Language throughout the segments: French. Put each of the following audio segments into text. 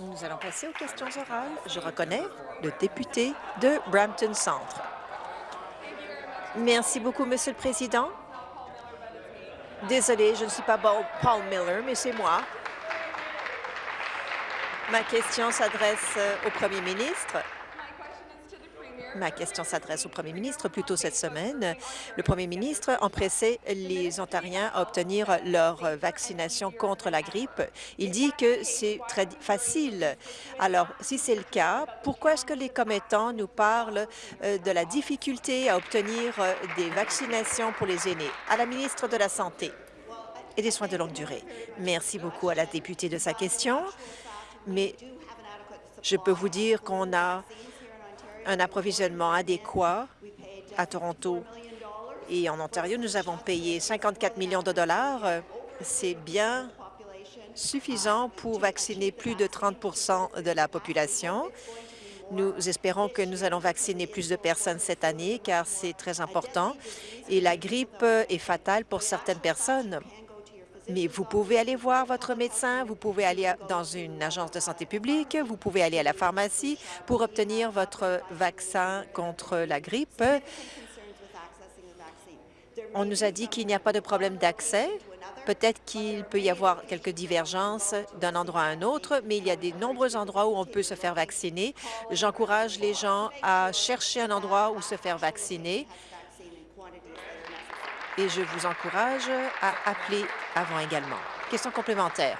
Nous allons passer aux questions orales. Je reconnais le député de Brampton Centre. Merci beaucoup, Monsieur le Président. Désolé, je ne suis pas Paul Miller, mais c'est moi. Ma question s'adresse au Premier ministre. Ma question s'adresse au premier ministre. Plus tôt cette semaine, le premier ministre empressait les Ontariens à obtenir leur vaccination contre la grippe. Il dit que c'est très facile. Alors, si c'est le cas, pourquoi est-ce que les commettants nous parlent euh, de la difficulté à obtenir euh, des vaccinations pour les aînés? À la ministre de la Santé et des soins de longue durée. Merci beaucoup à la députée de sa question, mais je peux vous dire qu'on a un approvisionnement adéquat à Toronto et en Ontario. Nous avons payé 54 millions de dollars. C'est bien suffisant pour vacciner plus de 30% de la population. Nous espérons que nous allons vacciner plus de personnes cette année, car c'est très important. Et la grippe est fatale pour certaines personnes. Mais vous pouvez aller voir votre médecin, vous pouvez aller dans une agence de santé publique, vous pouvez aller à la pharmacie pour obtenir votre vaccin contre la grippe. On nous a dit qu'il n'y a pas de problème d'accès. Peut-être qu'il peut y avoir quelques divergences d'un endroit à un autre, mais il y a de nombreux endroits où on peut se faire vacciner. J'encourage les gens à chercher un endroit où se faire vacciner et je vous encourage à appeler avant également. Question complémentaire.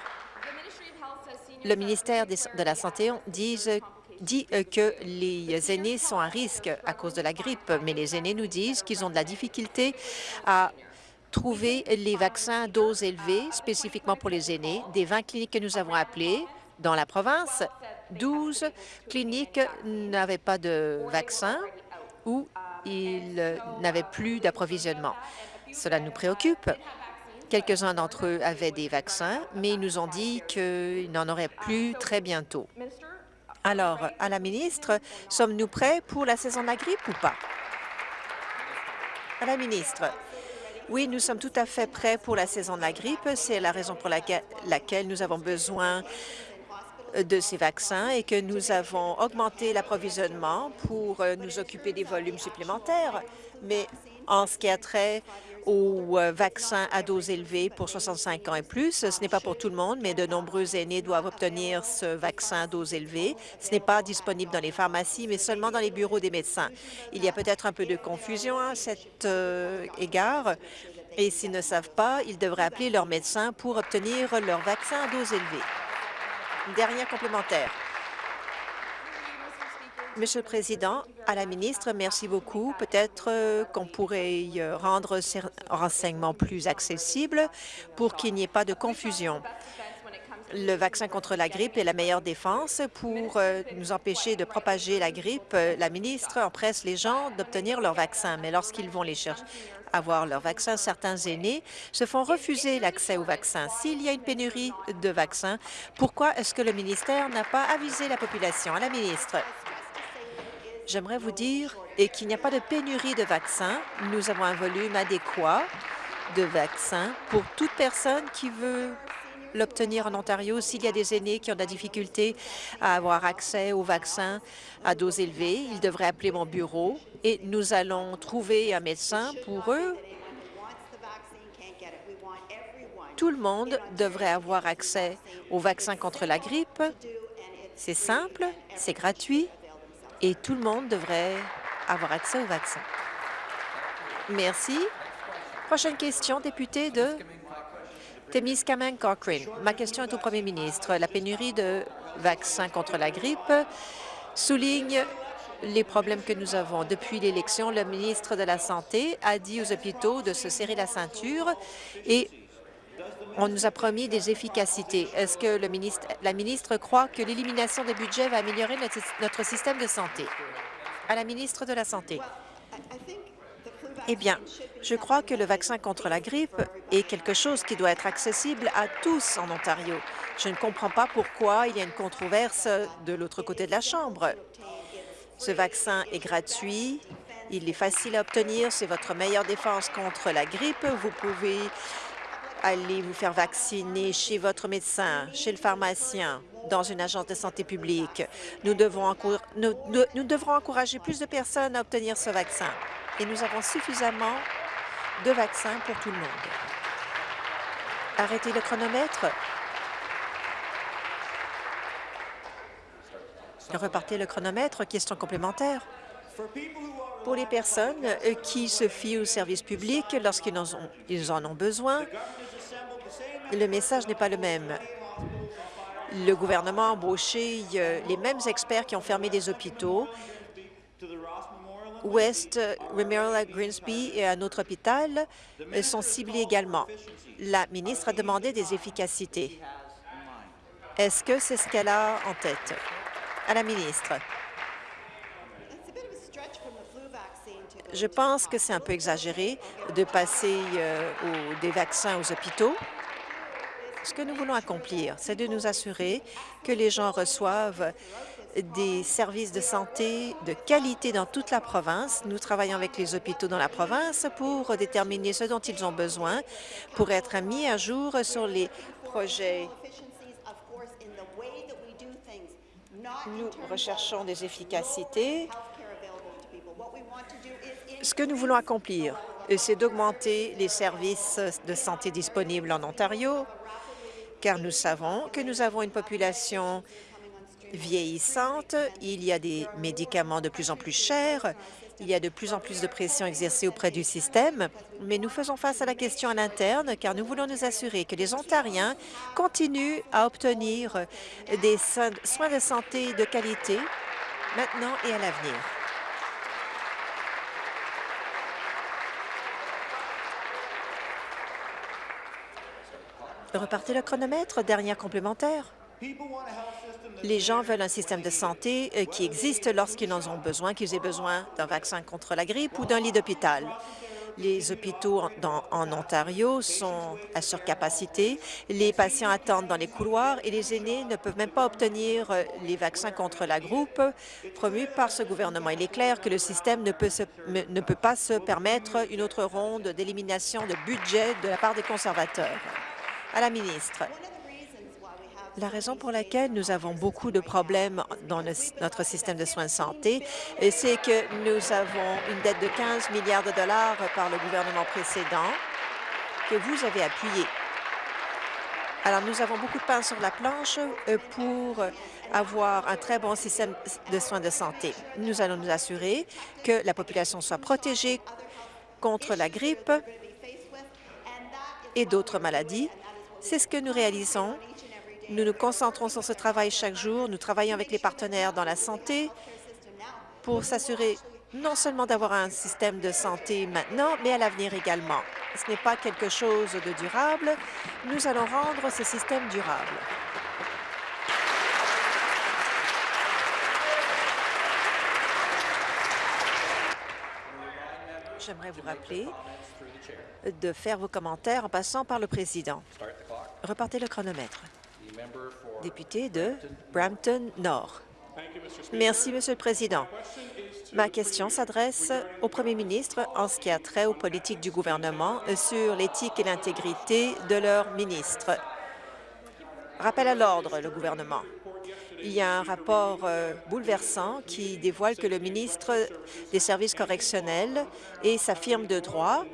Le ministère de la Santé dit que les aînés sont à risque à cause de la grippe, mais les aînés nous disent qu'ils ont de la difficulté à trouver les vaccins doses élevées, spécifiquement pour les aînés. Des 20 cliniques que nous avons appelées dans la province, 12 cliniques n'avaient pas de vaccins ou ils n'avaient plus d'approvisionnement. Cela nous préoccupe. Quelques-uns d'entre eux avaient des vaccins, mais ils nous ont dit qu'ils n'en auraient plus très bientôt. Alors, à la ministre, sommes-nous prêts pour la saison de la grippe ou pas? À la ministre, oui, nous sommes tout à fait prêts pour la saison de la grippe. C'est la raison pour laquelle, nous avons besoin de ces vaccins et que nous avons augmenté l'approvisionnement pour euh, nous occuper des volumes supplémentaires. Mais en ce qui a trait aux euh, vaccins à dose élevée pour 65 ans et plus. Ce n'est pas pour tout le monde, mais de nombreux aînés doivent obtenir ce vaccin à dose élevée. Ce n'est pas disponible dans les pharmacies, mais seulement dans les bureaux des médecins. Il y a peut-être un peu de confusion à cet euh, égard. Et s'ils ne savent pas, ils devraient appeler leur médecin pour obtenir leur vaccin à dose élevée. Dernière complémentaire. Monsieur le Président, à la ministre, merci beaucoup. Peut-être euh, qu'on pourrait euh, rendre ces renseignements plus accessibles pour qu'il n'y ait pas de confusion. Le vaccin contre la grippe est la meilleure défense pour euh, nous empêcher de propager la grippe. La ministre empresse les gens d'obtenir leur vaccin, mais lorsqu'ils vont les chercher, avoir leur vaccin, certains aînés se font refuser l'accès au vaccin. S'il y a une pénurie de vaccins, pourquoi est-ce que le ministère n'a pas avisé la population? À la ministre, J'aimerais vous dire qu'il n'y a pas de pénurie de vaccins. Nous avons un volume adéquat de vaccins pour toute personne qui veut l'obtenir en Ontario. S'il y a des aînés qui ont de la difficulté à avoir accès aux vaccins à dose élevée, ils devraient appeler mon bureau et nous allons trouver un médecin pour eux. Tout le monde devrait avoir accès aux vaccins contre la grippe. C'est simple, c'est gratuit et tout le monde devrait avoir accès au vaccin. Merci. Prochaine question, député de Témiscamingue Cochrane. Ma question est au premier ministre. La pénurie de vaccins contre la grippe souligne les problèmes que nous avons. Depuis l'élection, le ministre de la Santé a dit aux hôpitaux de se serrer la ceinture et on nous a promis des efficacités. Est-ce que la ministre croit que l'élimination des budgets va améliorer notre, notre système de santé? À la ministre de la Santé. Eh bien, je crois que le vaccin contre la grippe est quelque chose qui doit être accessible à tous en Ontario. Je ne comprends pas pourquoi il y a une controverse de l'autre côté de la Chambre. Ce vaccin est gratuit, il est facile à obtenir, c'est votre meilleure défense contre la grippe. Vous pouvez aller vous faire vacciner chez votre médecin, chez le pharmacien, dans une agence de santé publique. Nous devrons encourager plus de personnes à obtenir ce vaccin. Et nous avons suffisamment de vaccins pour tout le monde. Arrêtez le chronomètre. Repartez le chronomètre. Question complémentaire. Pour les personnes qui se fient au service public lorsqu'ils en, ont besoin, le message n'est pas le même. Le gouvernement a embauché euh, les mêmes experts qui ont fermé des hôpitaux. West Memorial Greensby et un autre hôpital euh, sont ciblés également. La ministre a demandé des efficacités. Est-ce que c'est ce qu'elle a en tête? À la ministre. Je pense que c'est un peu exagéré de passer euh, des vaccins aux hôpitaux. Ce que nous voulons accomplir, c'est de nous assurer que les gens reçoivent des services de santé de qualité dans toute la province. Nous travaillons avec les hôpitaux dans la province pour déterminer ce dont ils ont besoin pour être mis à jour sur les projets. Nous recherchons des efficacités ce que nous voulons accomplir, c'est d'augmenter les services de santé disponibles en Ontario, car nous savons que nous avons une population vieillissante, il y a des médicaments de plus en plus chers, il y a de plus en plus de pression exercée auprès du système, mais nous faisons face à la question à l'interne car nous voulons nous assurer que les Ontariens continuent à obtenir des soins de santé de qualité maintenant et à l'avenir. Repartez le chronomètre. Dernière complémentaire. Les gens veulent un système de santé euh, qui existe lorsqu'ils en ont besoin, qu'ils aient besoin d'un vaccin contre la grippe ou d'un lit d'hôpital. Les hôpitaux en, Ontario sont à surcapacité. Les patients attendent dans les couloirs et les aînés ne peuvent même pas obtenir euh, les vaccins contre la grippe promus par ce gouvernement. Il est clair que le système ne peut, ne peut pas se permettre une autre ronde d'élimination de budget de la part des conservateurs à la ministre. La raison pour laquelle nous avons beaucoup de problèmes dans notre système de soins de santé, c'est que nous avons une dette de 15 milliards de dollars par le gouvernement précédent que vous avez appuyé. Alors, nous avons beaucoup de pain sur la planche euh, pour avoir un très bon système de soins de santé. Nous allons nous assurer que la population soit protégée contre la grippe et d'autres maladies c'est ce que nous réalisons. Nous nous concentrons sur ce travail chaque jour. Nous travaillons avec les partenaires dans la santé pour s'assurer non seulement d'avoir un système de santé maintenant, mais à l'avenir également. Ce n'est pas quelque chose de durable. Nous allons rendre ce système durable. J'aimerais vous rappeler de faire vos commentaires en passant par le président. Repartez le chronomètre. Député de Brampton Nord. Merci, Monsieur le Président. Ma question s'adresse au Premier ministre en ce qui a trait aux politiques du gouvernement sur l'éthique et l'intégrité de leurs ministres. Rappel à l'ordre, le gouvernement. Il y a un rapport euh, bouleversant qui dévoile que le ministre des Services correctionnels et sa firme de droit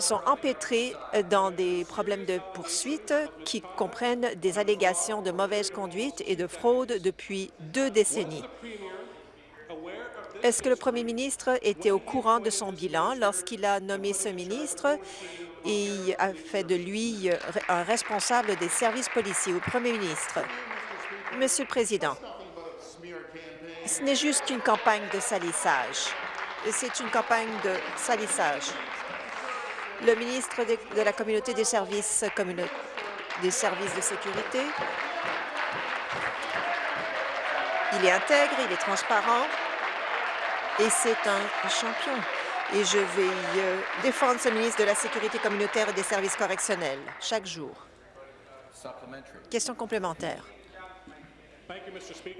sont empêtrés dans des problèmes de poursuite qui comprennent des allégations de mauvaise conduite et de fraude depuis deux décennies. Est-ce que le premier ministre était au courant de son bilan lorsqu'il a nommé ce ministre? Et a fait de lui un responsable des services policiers au premier ministre? Monsieur le Président, ce n'est juste une campagne de salissage. C'est une campagne de salissage le ministre de, la Communauté des services, des services de sécurité. Il est intègre, il est transparent et c'est un champion. Et je vais euh, défendre ce ministre de la Sécurité communautaire et des services correctionnels chaque jour. Question complémentaire.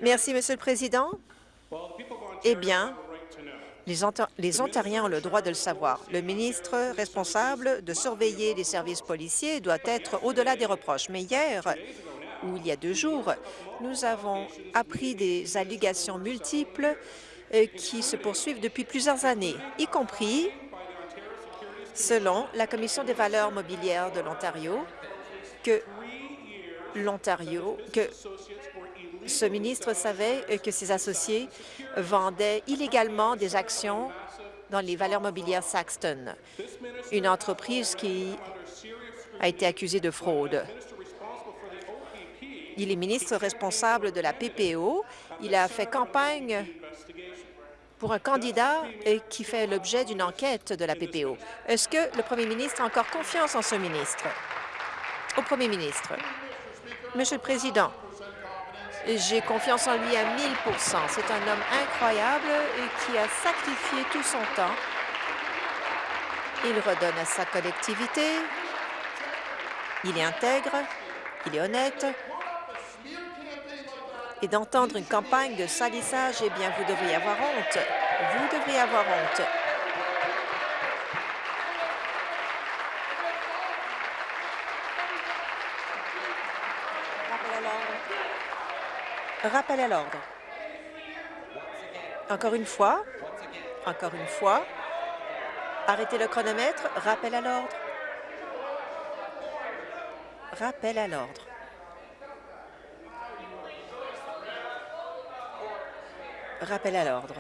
Merci, Monsieur le Président. Eh bien, Les, Ontariens ont le droit de le savoir. Le ministre responsable de surveiller les services policiers doit être au-delà des reproches. Mais hier, ou il y a deux jours, nous avons appris des allégations multiples euh, qui se poursuivent depuis plusieurs années, y compris, selon la Commission des valeurs mobilières de l'Ontario, que l'Ontario, que ce ministre savait que ses associés vendaient illégalement des actions dans les valeurs mobilières Saxton, une entreprise qui a été accusée de fraude. Il est ministre responsable de la PPO. Il a fait campagne pour un candidat qui fait l'objet d'une enquête de la PPO. Est-ce que le premier ministre a encore confiance en ce ministre? Au premier ministre. Monsieur le Président, j'ai confiance en lui à 1000% C'est un homme incroyable qui a sacrifié tout son temps. Il redonne à sa collectivité. Il est intègre. Il est honnête. Et d'entendre une campagne de salissage, eh bien, vous devriez avoir honte. Vous devriez avoir honte. Rappel à l'ordre. Encore une fois, encore une fois, arrêtez le chronomètre. Rappel à l'ordre. Rappel à l'ordre. Rappel à l'ordre.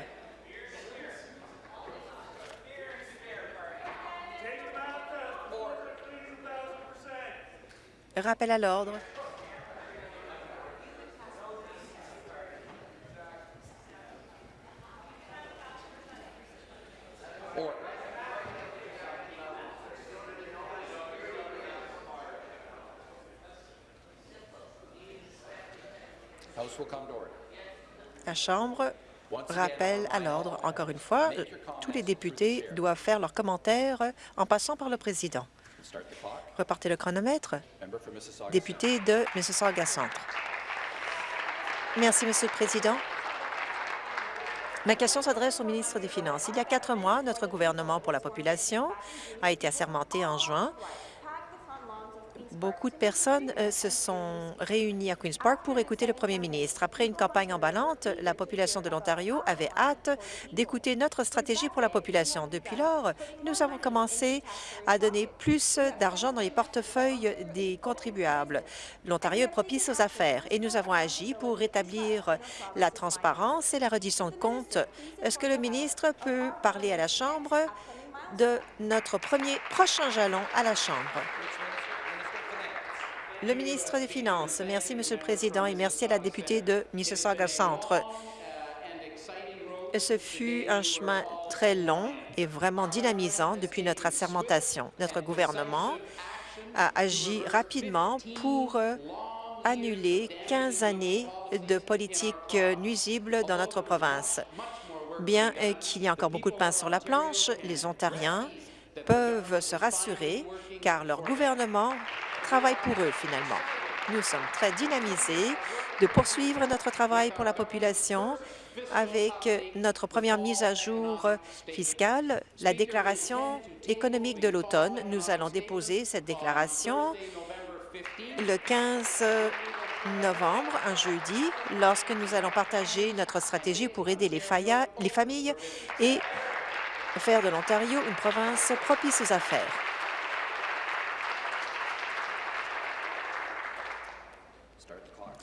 Rappel à l'ordre. La Chambre rappelle à l'ordre. Encore une fois, tous les députés doivent faire leurs commentaires en passant par le président. Repartez le chronomètre. Député de Mississauga Centre. Merci, Monsieur le Président. Ma question s'adresse au ministre des Finances. Il y a quatre mois, notre gouvernement pour la population a été assermenté en juin Beaucoup de personnes euh, se sont réunies à Queen's Park pour écouter le premier ministre. Après une campagne emballante, la population de l'Ontario avait hâte d'écouter notre stratégie pour la population. Depuis lors, nous avons commencé à donner plus d'argent dans les portefeuilles des contribuables. L'Ontario est propice aux affaires et nous avons agi pour rétablir la transparence et la reddition de comptes. Est-ce que le ministre peut parler à la Chambre de notre premier prochain jalon à la Chambre? Le ministre des Finances. Merci, Monsieur le Président, et merci à la députée de Mississauga Centre. Ce fut un chemin très long et vraiment dynamisant depuis notre assermentation. Notre gouvernement a agi rapidement pour annuler 15 années de politique nuisible dans notre province. Bien qu'il y ait encore beaucoup de pain sur la planche, les Ontariens peuvent se rassurer car leur gouvernement pour eux, finalement. Nous sommes très dynamisés de poursuivre notre travail pour la population avec notre première mise à jour fiscale, la déclaration économique de l'automne. Nous allons déposer cette déclaration le 15 novembre, un jeudi, lorsque nous allons partager notre stratégie pour aider les, les familles et faire de l'Ontario une province propice aux affaires.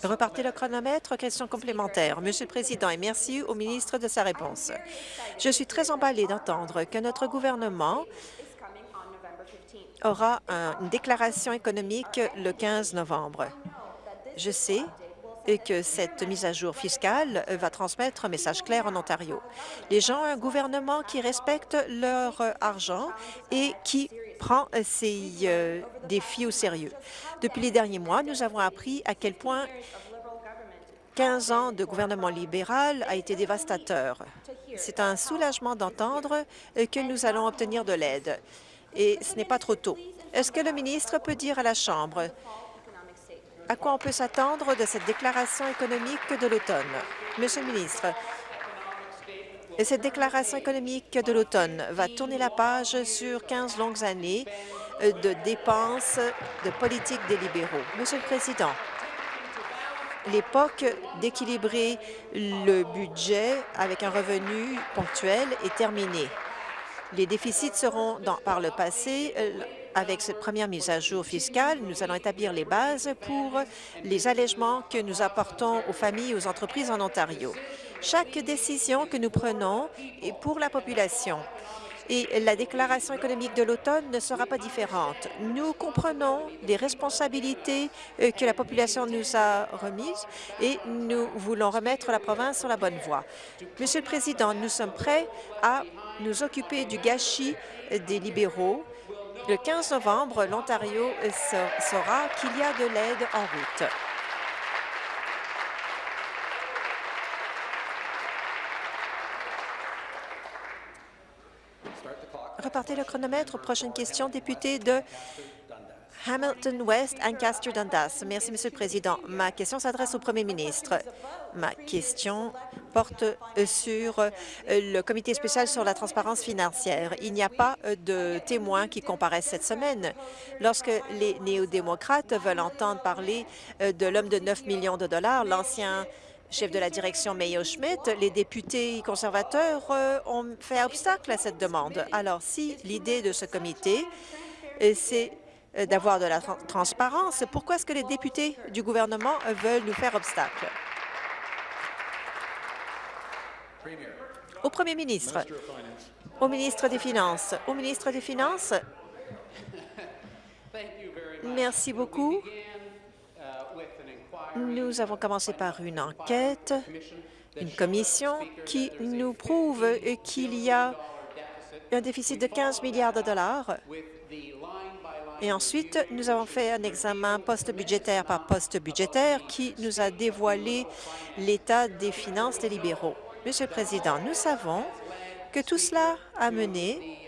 Repartez le chronomètre. Question complémentaire. Monsieur le Président, et merci au ministre de sa réponse. Je suis très emballée d'entendre que notre gouvernement aura une déclaration économique le 15 novembre. Je sais que cette mise à jour fiscale va transmettre un message clair en Ontario. Les gens ont un gouvernement qui respecte leur argent et qui prend ces euh, défis au sérieux. Depuis les derniers mois, nous avons appris à quel point 15 ans de gouvernement libéral a été dévastateur. C'est un soulagement d'entendre que nous allons obtenir de l'aide. Et ce n'est pas trop tôt. Est-ce que le ministre peut dire à la Chambre à quoi on peut s'attendre de cette déclaration économique de l'automne? Monsieur le ministre, Et cette déclaration économique de l'automne va tourner la page sur 15 longues années de dépenses de politique des libéraux. Monsieur le Président, l'époque d'équilibrer le budget avec un revenu ponctuel est terminée. Les déficits seront, par le passé, euh, avec cette première mise à jour fiscale, nous allons établir les bases pour les allègements que nous apportons aux familles et aux entreprises en Ontario. Chaque décision que nous prenons est pour la population et la déclaration économique de l'automne ne sera pas différente. Nous comprenons les responsabilités euh, que la population nous a remises et nous voulons remettre la province sur la bonne voie. Monsieur le Président, nous sommes prêts à nous occuper du gâchis des libéraux. Le 15 novembre, l'Ontario saura qu'il y a de l'aide en route. Repartez le chronomètre. Prochaine question, député de Hamilton West, Ancaster Dundas. Merci, Monsieur le Président. Ma question s'adresse au Premier ministre. Ma question porte sur euh, le comité spécial sur la transparence financière. Il n'y a pas euh, de témoins qui comparaissent cette semaine. Lorsque les néo-démocrates veulent entendre parler euh, de l'homme de 9 millions de dollars, l'ancien chef de la direction Mayo Schmidt, les députés conservateurs euh, ont fait obstacle à cette demande. Alors, si l'idée de ce comité, euh, c'est euh, d'avoir de la transparence, pourquoi est-ce que les députés du gouvernement veulent nous faire obstacle? Au premier ministre, au ministre des Finances, au ministre des Finances, merci beaucoup. Nous avons commencé par une enquête, une commission qui nous prouve qu'il y a un déficit de 15 milliards de dollars. Et ensuite, nous avons fait un examen post-budgétaire par post-budgétaire qui nous a dévoilé l'état des finances des libéraux. Monsieur le Président, nous savons que tout cela a mené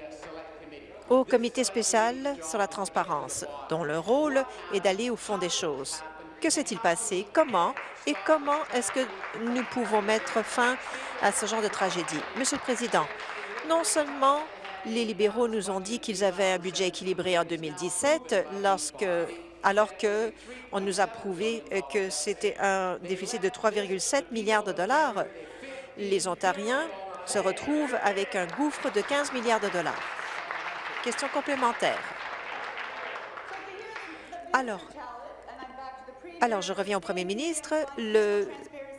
au comité spécial sur la transparence, dont le rôle est d'aller au fond des choses. Que s'est-il passé? Comment? Et comment est-ce que nous pouvons mettre fin à ce genre de tragédie? Monsieur le Président, non seulement les libéraux nous ont dit qu'ils avaient un budget équilibré en 2017, lorsque, alors qu'on nous a prouvé que c'était un déficit de 3,7 milliards de dollars, les Ontariens se retrouvent avec un gouffre de 15 milliards de dollars. Question complémentaire. Alors, je reviens au premier ministre.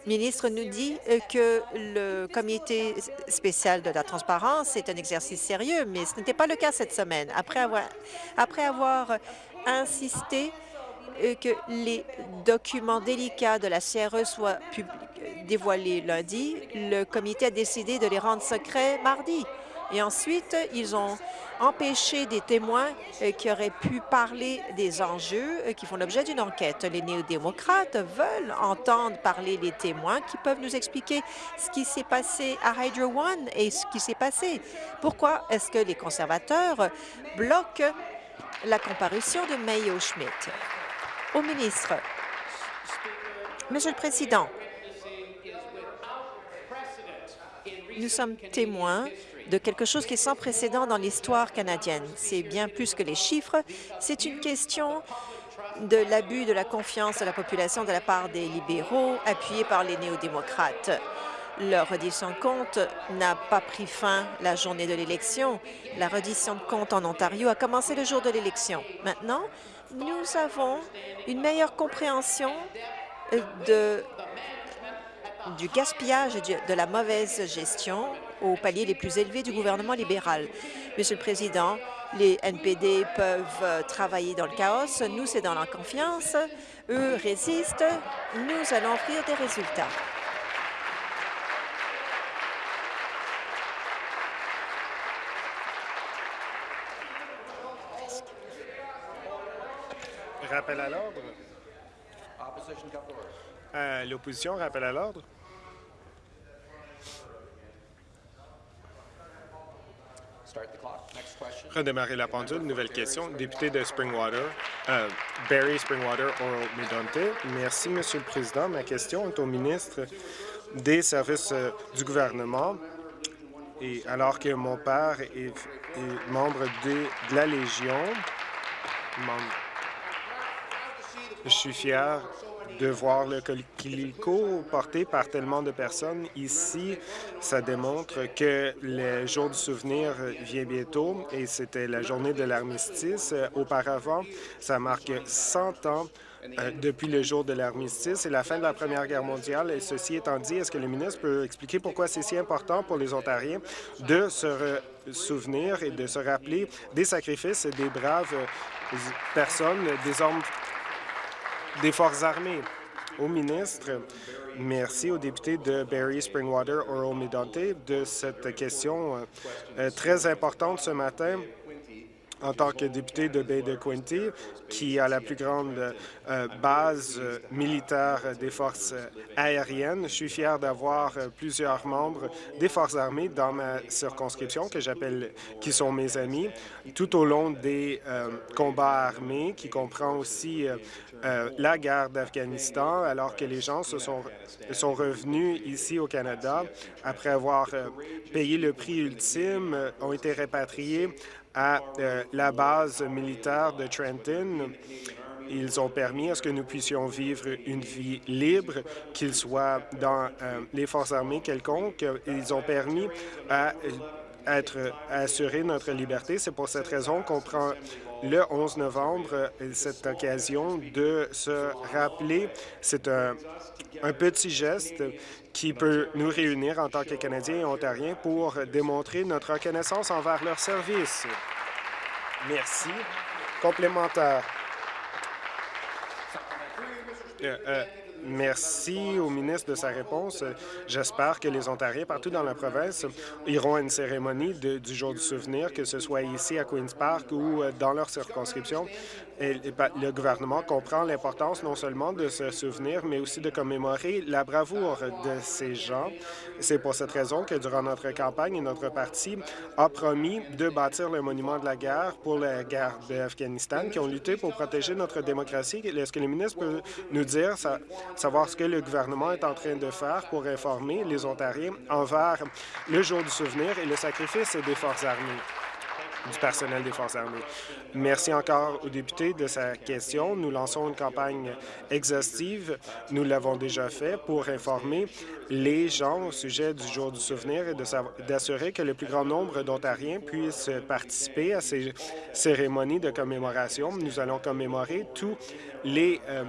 Ministre nous dit que le comité spécial de la transparence est un exercice sérieux, mais ce n'était pas le cas cette semaine. Après avoir, après avoir insisté que les documents délicats de la CRE soient dévoilés lundi, le comité a décidé de les rendre secrets mardi. Et ensuite, ils ont empêché des témoins euh, qui auraient pu parler des enjeux euh, qui font l'objet d'une enquête. Les néo-démocrates veulent entendre parler les témoins qui peuvent nous expliquer ce qui s'est passé à Hydro One et ce qui s'est passé. Pourquoi est-ce que les conservateurs bloquent la comparution de Mayo Schmidt? Au ministre, Monsieur le Président, nous sommes témoins de quelque chose qui est sans précédent dans l'histoire canadienne. C'est bien plus que les chiffres, c'est une question de l'abus de la confiance de la population de la part des libéraux appuyés par les néo-démocrates. Leur reddition de compte n'a pas pris fin la journée de l'élection. La reddition de compte en Ontario a commencé le jour de l'élection. Maintenant, nous avons une meilleure compréhension de, du gaspillage et de la mauvaise gestion aux paliers les plus élevés du gouvernement libéral. Monsieur le Président, les NPD peuvent euh, travailler dans le chaos. Nous, c'est dans la confiance. Eux résistent. Nous allons offrir des résultats. Rappel à l'ordre. Euh, l'opposition, rappel à l'ordre. Redémarrer la pendule. Nouvelle question. Député de Springwater, euh, Barry Springwater, Oral Medonte. Merci, Monsieur le Président. Ma question est au ministre des services euh, du gouvernement. Et alors que mon père est, membre de, la Légion, je suis fier de voir le coquelicot porté par tellement de personnes. Ici, ça démontre que le jour du souvenir vient bientôt et c'était la journée de l'armistice. Auparavant, ça marque 100 ans euh, depuis le jour de l'armistice et la fin de la Première Guerre mondiale. Et ceci étant dit, est-ce que le ministre peut expliquer pourquoi c'est si important pour les Ontariens de se souvenir et de se rappeler des sacrifices des braves personnes, des hommes des Forces armées. Au ministre, merci au député de Barrie Springwater, Oral Medonte, de cette question euh, très importante ce matin en tant que député de Bay de Quinte, qui a la plus grande euh, base euh, militaire des forces aériennes. Je suis fier d'avoir euh, plusieurs membres des forces armées dans ma circonscription, que j'appelle, qui sont mes amis, tout au long des combats armés, qui comprend aussi la guerre d'Afghanistan, alors que les gens se sont, sont revenus ici au Canada après avoir payé le prix ultime, ont été répatriés à euh, la base militaire de Trenton. Ils ont permis à ce que nous puissions vivre une vie libre, qu'ils soient dans euh, les forces armées quelconques. Ils ont permis à, être, à assurer notre liberté. C'est pour cette raison qu'on prend le 11 novembre cette occasion de se rappeler. C'est un, petit geste qui peut nous réunir en tant que Canadiens et Ontariens pour démontrer notre reconnaissance envers leur service. Merci. Complémentaire. Euh, euh, Merci au ministre de sa réponse. J'espère que les Ontariens partout dans la province iront à une cérémonie du Jour du souvenir, que ce soit ici à Queen's Park ou euh, dans leur circonscription. Et le gouvernement comprend l'importance non seulement de se souvenir, mais aussi de commémorer la bravoure de ces gens. C'est pour cette raison que durant notre campagne, notre parti a promis de bâtir le monument de la guerre pour la guerre d'Afghanistan, qui ont lutté pour protéger notre démocratie. Est-ce que le ministre peut nous dire savoir ce que le gouvernement est en train de faire pour informer les Ontariens envers le jour du souvenir et le sacrifice des forces armées du personnel des Forces armées. Merci encore au député de sa question. Nous lançons une campagne exhaustive. Nous l'avons déjà fait pour informer les gens au sujet du jour du souvenir et d'assurer que le plus grand nombre d'Ontariens puissent participer à ces cérémonies de commémoration. Nous allons commémorer tous les euh,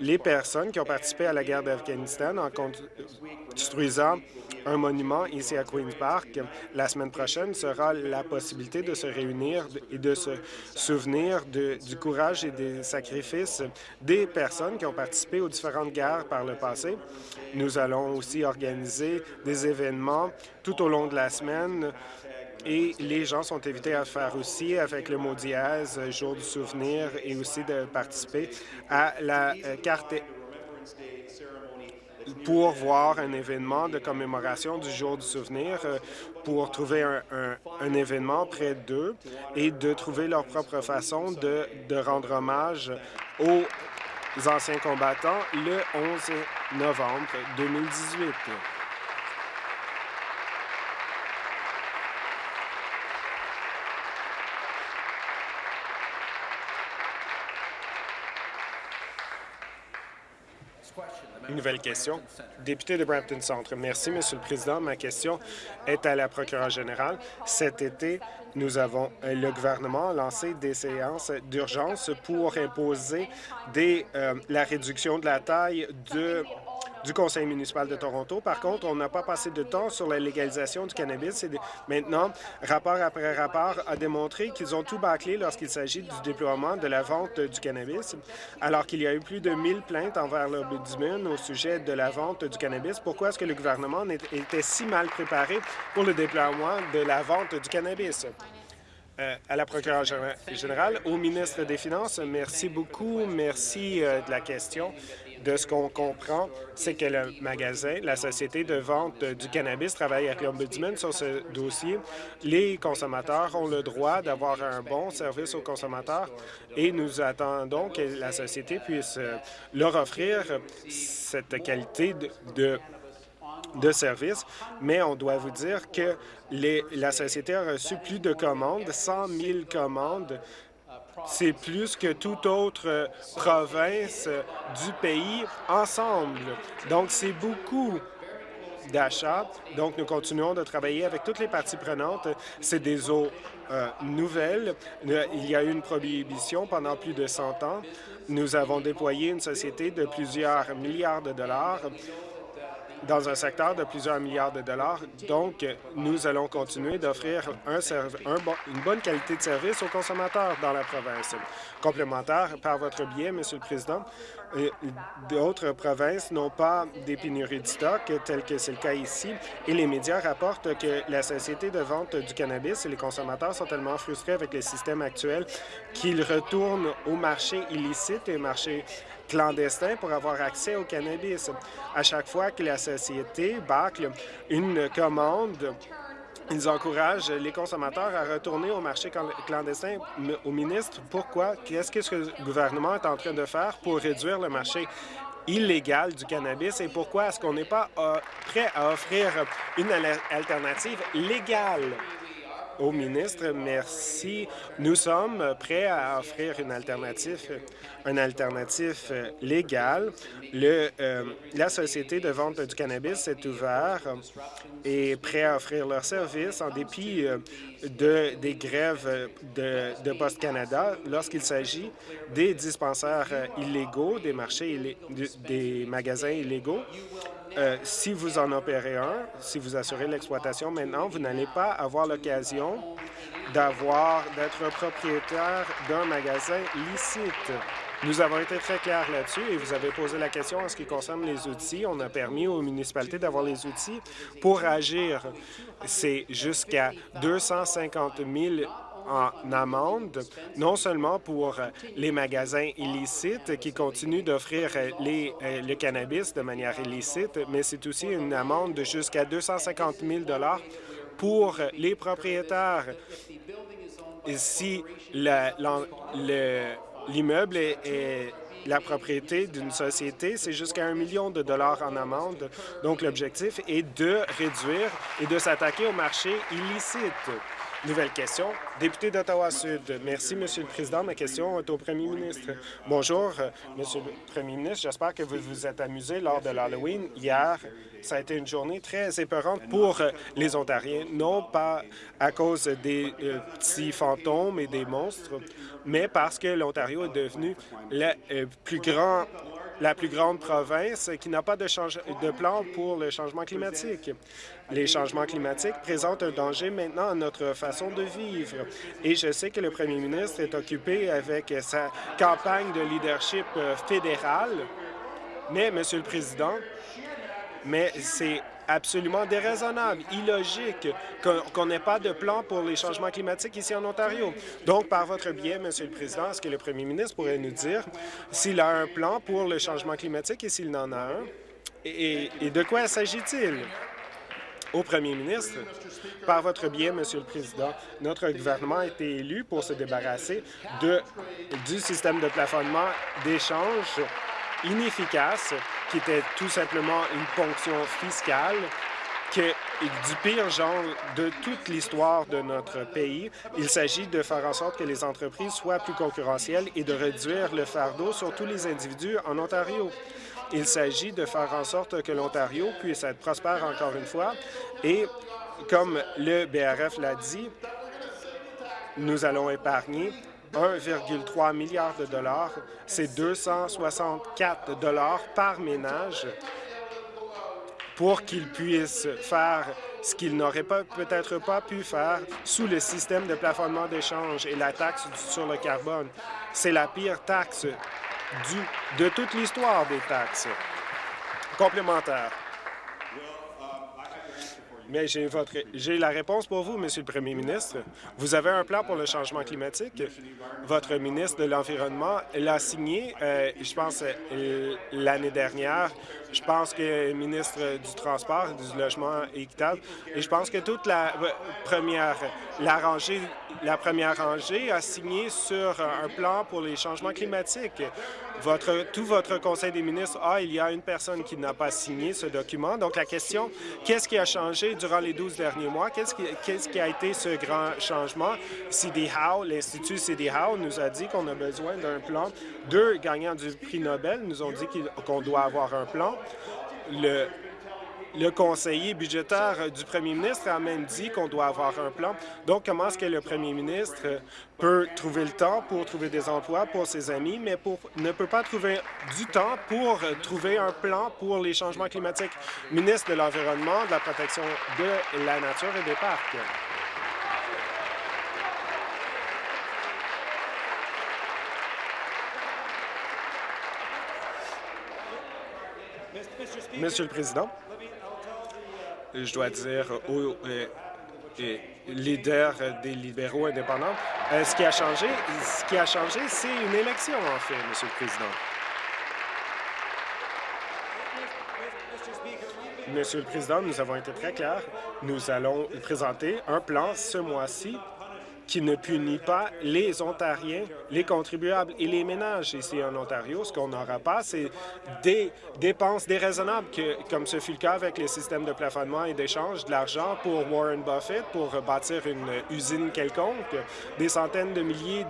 les personnes qui ont participé à la guerre d'Afghanistan en construisant un monument ici à Queen's Park. La semaine prochaine sera la possibilité de se réunir et de se souvenir du courage et des sacrifices des personnes qui ont participé aux différentes guerres par le passé. Nous allons aussi organiser des événements tout au long de la semaine et les gens sont invités à faire aussi avec le mot dièse, jour du souvenir, et aussi de participer à la euh, carte pour voir un événement de commémoration du jour du souvenir, euh, pour trouver un, événement près d'eux et de trouver leur propre façon de rendre hommage aux anciens combattants le 11 novembre 2018. Nouvelle question. Député de Brampton Centre. Merci, Monsieur le Président. Ma question est à la procureure générale. Cet été, nous avons, euh, le gouvernement a lancé des séances d'urgence pour imposer euh, la réduction de la taille de du Conseil municipal de Toronto. Par contre, on n'a pas passé de temps sur la légalisation du cannabis. Et maintenant, rapport après rapport a démontré qu'ils ont tout bâclé lorsqu'il s'agit du déploiement de la vente du cannabis, alors qu'il y a eu plus de 1000 plaintes envers l'Ombudsman au sujet de la vente du cannabis. Pourquoi est-ce que le gouvernement était si mal préparé pour le déploiement de la vente du cannabis? Euh, à la procureure générale, au ministre des Finances, merci beaucoup. Merci euh, de la question de ce qu'on comprend, c'est que le magasin, la société de vente du cannabis travaille avec l'Ombudsman sur ce dossier. Les consommateurs ont le droit d'avoir un bon service aux consommateurs et nous attendons que la société puisse leur offrir cette qualité de, de services, mais on doit vous dire que la société a reçu plus de commandes, 100 000 commandes. C'est plus que toute autre province du pays ensemble. Donc, c'est beaucoup d'achats. Donc, nous continuons de travailler avec toutes les parties prenantes. C'est des eaux euh, nouvelles. Il y a eu une prohibition pendant plus de 100 ans. Nous avons déployé une société de plusieurs milliards de dollars dans un secteur de plusieurs milliards de dollars. Donc, nous allons continuer d'offrir un, une bonne qualité de service aux consommateurs dans la province. Complémentaire, par votre biais, Monsieur le Président, d'autres provinces n'ont pas des pénuries de stock, tel que c'est le cas ici, et les médias rapportent que la Société de vente du cannabis et les consommateurs sont tellement frustrés avec le système actuel qu'ils retournent au marché illicite et au marché clandestins pour avoir accès au cannabis. À chaque fois que la société bâcle une commande, ils encouragent les consommateurs à retourner au marché clandestin. Au ministre, pourquoi? Qu'est-ce que le gouvernement est en train de faire pour réduire le marché illégal du cannabis et pourquoi est-ce qu'on n'est pas euh, prêt à offrir une alternative légale? Au ministre. Merci. Nous sommes prêts à offrir une alternative, une alternative euh, légale. Le, euh, la Société de vente du cannabis est ouverte et prêt à offrir leurs services en dépit euh, de, des grèves de, de Post Canada lorsqu'il s'agit des dispensaires illégaux, des marchés, des magasins illégaux. Euh, si vous en opérez un, si vous assurez l'exploitation maintenant, vous n'allez pas avoir l'occasion d'avoir d'être propriétaire d'un magasin licite. Nous avons été très clairs là-dessus et vous avez posé la question en ce qui concerne les outils. On a permis aux municipalités d'avoir les outils pour agir. C'est jusqu'à 250 000 en amende, non seulement pour les magasins illicites qui continuent d'offrir euh, le cannabis de manière illicite, mais c'est aussi une amende de jusqu'à 250 000 pour les propriétaires. si l'immeuble est, la propriété d'une société, c'est jusqu'à un million de dollars en amende. Donc, l'objectif est de réduire et de s'attaquer au marché illicite. Nouvelle question. Député d'Ottawa-Sud. Merci, Monsieur le Président. Ma question est au Premier ministre. Bonjour, Monsieur le Premier ministre. J'espère que vous vous êtes amusé lors de l'Halloween. Hier, ça a été une journée très épeurante pour les Ontariens, non pas à cause des euh, petits fantômes et des monstres, mais parce que l'Ontario est devenu le euh, plus grand la plus grande province qui n'a pas de, plan pour le changement climatique. Les changements climatiques présentent un danger maintenant à notre façon de vivre. Et je sais que le premier ministre est occupé avec sa campagne de leadership euh, fédéral, mais, Monsieur le Président, mais c'est absolument déraisonnable, illogique qu'on n'ait pas de plan pour les changements climatiques ici en Ontario. Donc, par votre biais, Monsieur le Président, est-ce que le premier ministre pourrait nous dire s'il a un plan pour le changement climatique et s'il en a un? Et, de quoi s'agit-il? Au premier ministre, par votre biais, Monsieur le Président, notre gouvernement a été élu pour se débarrasser du système de plafonnement d'échange inefficace, qui était tout simplement une ponction fiscale, que du pire genre de toute l'histoire de notre pays. Il s'agit de faire en sorte que les entreprises soient plus concurrentielles et de réduire le fardeau sur tous les individus en Ontario. Il s'agit de faire en sorte que l'Ontario puisse être prospère encore une fois et, comme le BRF l'a dit, nous allons épargner 1,3 milliard de dollars. C'est 264 dollars par ménage pour qu'ils puissent faire ce qu'ils n'auraient peut-être pas pu faire sous le système de plafonnement d'échange et la taxe sur le carbone. C'est la pire taxe de toute l'histoire des taxes complémentaires. Mais j'ai votre la réponse pour vous, Monsieur le Premier ministre. Vous avez un plan pour le changement climatique. Votre ministre de l'Environnement l'a signé, euh, je pense, euh, l'année dernière. Je pense que le ministre du Transport, du Logement équitable, et je pense que toute la euh, première, la rangée, la première rangée a signé sur un plan pour les changements climatiques. Votre, tout votre conseil des ministres, ah, il y a une personne qui n'a pas signé ce document. Donc, la question, qu'est-ce qui a changé durant les 12 derniers mois? Qu'est-ce qui, a été ce grand changement? CD Howe, l'Institut CD Howe nous a dit qu'on a besoin d'un plan. Deux gagnants du prix Nobel nous ont dit qu'on doit avoir un plan. Le conseiller budgétaire du premier ministre a même dit qu'on doit avoir un plan. Donc, comment est-ce que le premier ministre peut trouver le temps pour trouver des emplois pour ses amis, mais pour, ne peut pas trouver du temps pour trouver un plan pour les changements climatiques? Ministre de l'Environnement, de la protection de la nature et des parcs. Monsieur le Président, je dois dire, aux euh, leaders des libéraux indépendants. Euh, ce qui a changé, ce qui a changé, c'est une élection, en fait, Monsieur le Président. Monsieur le Président, nous avons été très clairs. Nous allons présenter un plan ce mois-ci qui ne punit pas les Ontariens, les contribuables et les ménages ici en Ontario. Ce qu'on n'aura pas, c'est des dépenses déraisonnables, comme ce fut le cas avec les systèmes de plafonnement et d'échange, de l'argent pour Warren Buffett pour bâtir une usine quelconque, des centaines de milliers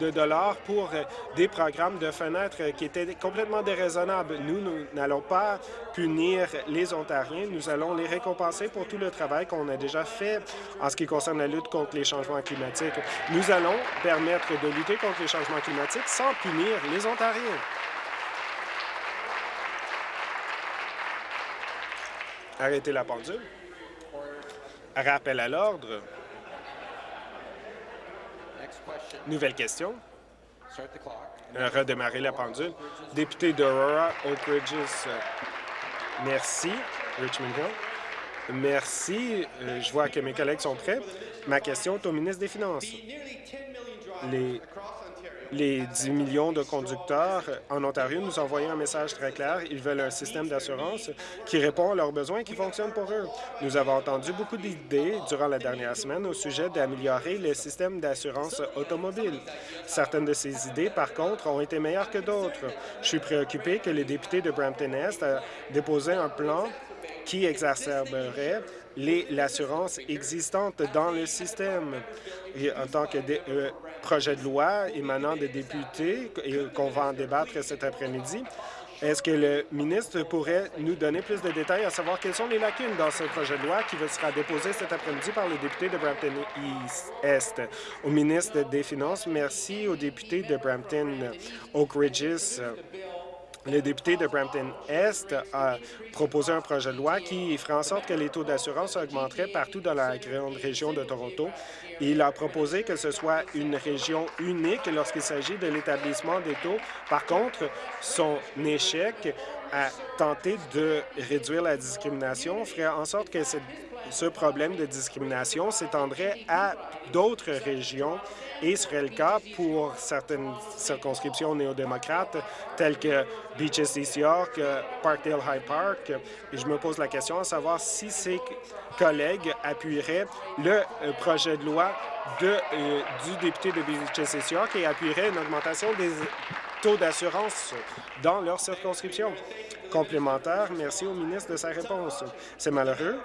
de dollars pour des programmes de fenêtres qui étaient complètement déraisonnables. Nous, nous n'allons pas punir les Ontariens, nous allons les récompenser pour tout le travail qu'on a déjà fait en ce qui concerne la lutte contre les changements climatiques nous allons permettre de lutter contre les changements climatiques sans punir les Ontariens. Arrêtez la pendule. Rappel à l'ordre. Nouvelle question. Redémarrer la pendule. Député d'Aurora, Oak Ridges. Merci. Richmond Hill. Merci. Euh, je vois que mes collègues sont prêts. Ma question est au ministre des Finances. Les, les 10 millions de conducteurs en Ontario nous ont envoyé un message très clair. Ils veulent un système d'assurance qui répond à leurs besoins et qui fonctionne pour eux. Nous avons entendu beaucoup d'idées durant la dernière semaine au sujet d'améliorer le système d'assurance automobile. Certaines de ces idées, par contre, ont été meilleures que d'autres. Je suis préoccupé que les députés de Brampton-Est aient déposé un plan qui exacerberait l'assurance existante dans le système. En tant que euh, projet de loi émanant des députés et qu'on va en débattre cet après-midi, est-ce que le ministre pourrait nous donner plus de détails à savoir quelles sont les lacunes dans ce projet de loi qui sera déposé cet après-midi par le député de Brampton Est? Au ministre des Finances, merci aux députés de Brampton Oak Ridges le député de Brampton-Est a proposé un projet de loi qui ferait en sorte que les taux d'assurance augmenteraient partout dans la grande région de Toronto. Il a proposé que ce soit une région unique lorsqu'il s'agit de l'établissement des taux. Par contre, son échec à tenter de réduire la discrimination ferait en sorte que ce problème de discrimination s'étendrait à d'autres régions et serait le cas pour certaines circonscriptions néo-démocrates telles que Beaches East York, Parkdale High Park. Et je me pose la question à savoir si ses collègues appuieraient le euh, projet de loi euh, du député de Beaches East York et appuieraient une augmentation des taux d'assurance dans leur circonscription. Complémentaire, merci au ministre de sa réponse. C'est malheureux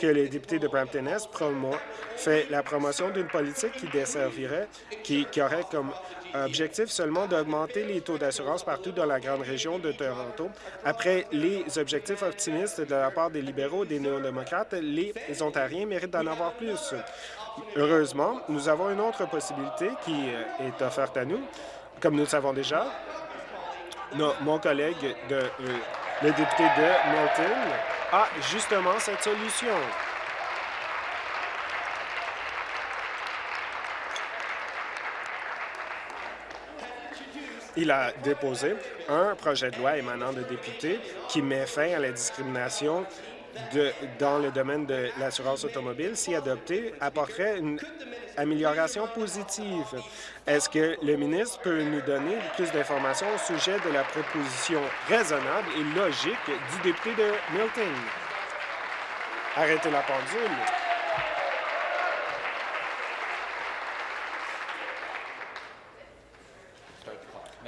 que les députés de Brampton-Est fait la promotion d'une politique qui desservirait, qui, aurait comme objectif seulement d'augmenter les taux d'assurance partout dans la grande région de Toronto. Après les objectifs optimistes de la part des libéraux et des néo-démocrates, les Ontariens méritent d'en avoir plus. Heureusement, nous avons une autre possibilité qui euh, est offerte à nous. Comme nous le savons déjà, mon collègue, de, euh, le député de Milton, a justement cette solution. Il a déposé un projet de loi émanant de députés qui met fin à la discrimination dans le domaine de l'assurance automobile. Si adopté, apporterait une amélioration positive. Est-ce que le ministre peut nous donner plus d'informations au sujet de la proposition raisonnable et logique du député de Milton? Arrêtez la pendule.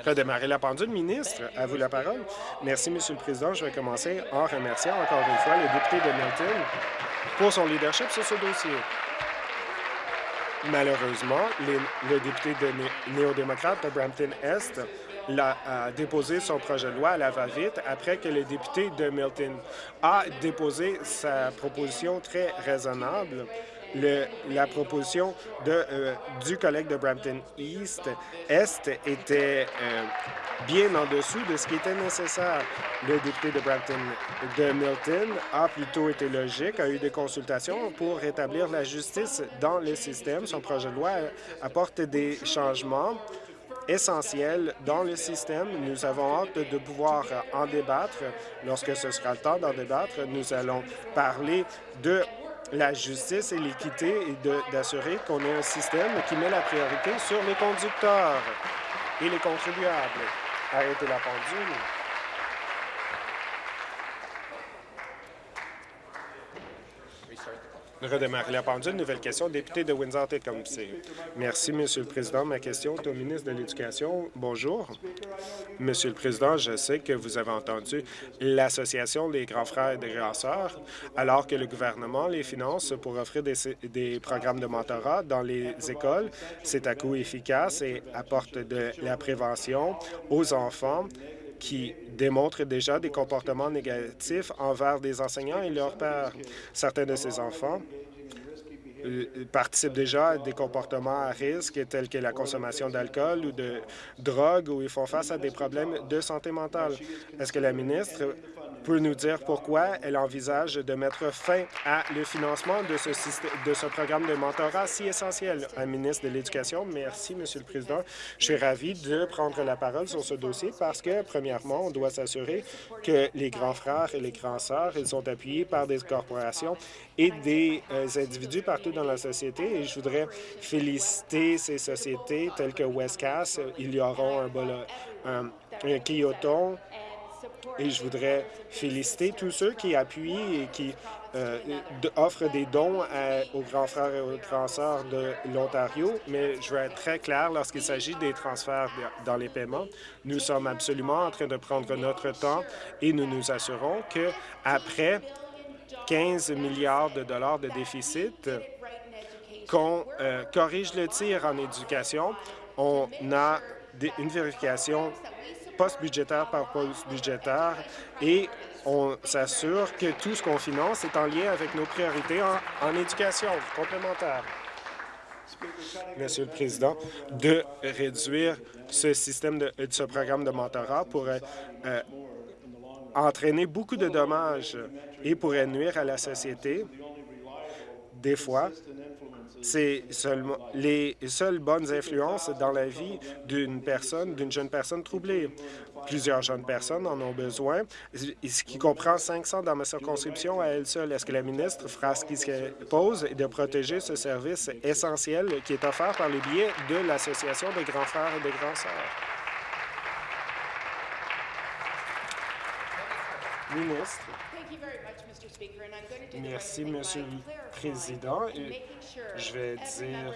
redémarrer la pendule. Ministre, à vous la parole. Merci, Monsieur le Président. Je vais commencer en remerciant encore une fois le député de Milton pour son leadership sur ce dossier. Malheureusement, le député néo-démocrate de Brampton-Est a déposé son projet de loi à la va-vite après que le député de Milton a déposé sa proposition très raisonnable la proposition de, euh, du collègue de Brampton East Est était euh, bien en dessous de ce qui était nécessaire. Le député de Brampton de Milton a plutôt été logique, a eu des consultations pour rétablir la justice dans le système. Son projet de loi apporte des changements essentiels dans le système. Nous avons hâte de pouvoir en débattre. Lorsque ce sera le temps d'en débattre, nous allons parler de la justice et l'équité et d'assurer qu'on ait un système qui met la priorité sur les conducteurs et les contribuables. Arrêtez la pendule. Redémarrer la pendule. Nouvelle question, député de Windsor-Tecumseh. Merci, Monsieur le Président. Ma question est au ministre de l'Éducation. Bonjour. Monsieur le Président, je sais que vous avez entendu l'Association des grands frères et des grands sœurs, alors que le gouvernement les finance pour offrir des, des programmes de mentorat dans les écoles. C'est à coût efficace et apporte de la prévention aux enfants qui démontrent déjà des comportements négatifs envers des enseignants et leurs pères. Certains de ces enfants euh, participent déjà à des comportements à risque tels que la consommation d'alcool ou de drogue ou ils font face à des problèmes de santé mentale. Est-ce que la ministre peut nous dire pourquoi elle envisage de mettre fin à le financement de ce, programme de mentorat si essentiel. Un ministre de l'Éducation, merci, Monsieur le Président. Je suis ravi de prendre la parole sur ce dossier parce que, premièrement, on doit s'assurer que les grands frères et les grands sœurs, ils sont appuyés par des corporations et des euh, individus partout dans la société. Et je voudrais féliciter ces sociétés telles que Westcast. Il y aura un, un, un Kyoto, et je voudrais féliciter tous ceux qui appuient et qui euh, offrent des dons aux grands frères et aux grands sœurs de l'Ontario, mais je veux être très clair lorsqu'il s'agit des transferts dans les paiements. Nous sommes absolument en train de prendre notre temps et nous nous assurons que après 15 milliards de dollars de déficit, qu'on euh, corrige le tir en éducation, on a une vérification post-budgétaire par post-budgétaire et on s'assure que tout ce qu'on finance est en lien avec nos priorités en, éducation complémentaire. Monsieur le Président, de réduire ce système de, ce programme de mentorat pourrait euh, entraîner beaucoup de dommages et pourrait nuire à la société. Des fois, c'est les seules bonnes influences dans la vie d'une personne, d'une jeune personne troublée. Plusieurs jeunes personnes en ont besoin, ce qui comprend 500 dans ma circonscription à elle seule. Est-ce que la ministre fera ce qui se pose de protéger ce service essentiel qui est offert par le biais de l'Association des grands frères et des grands sœurs? Ministre. Merci, Monsieur le Président. Je vais dire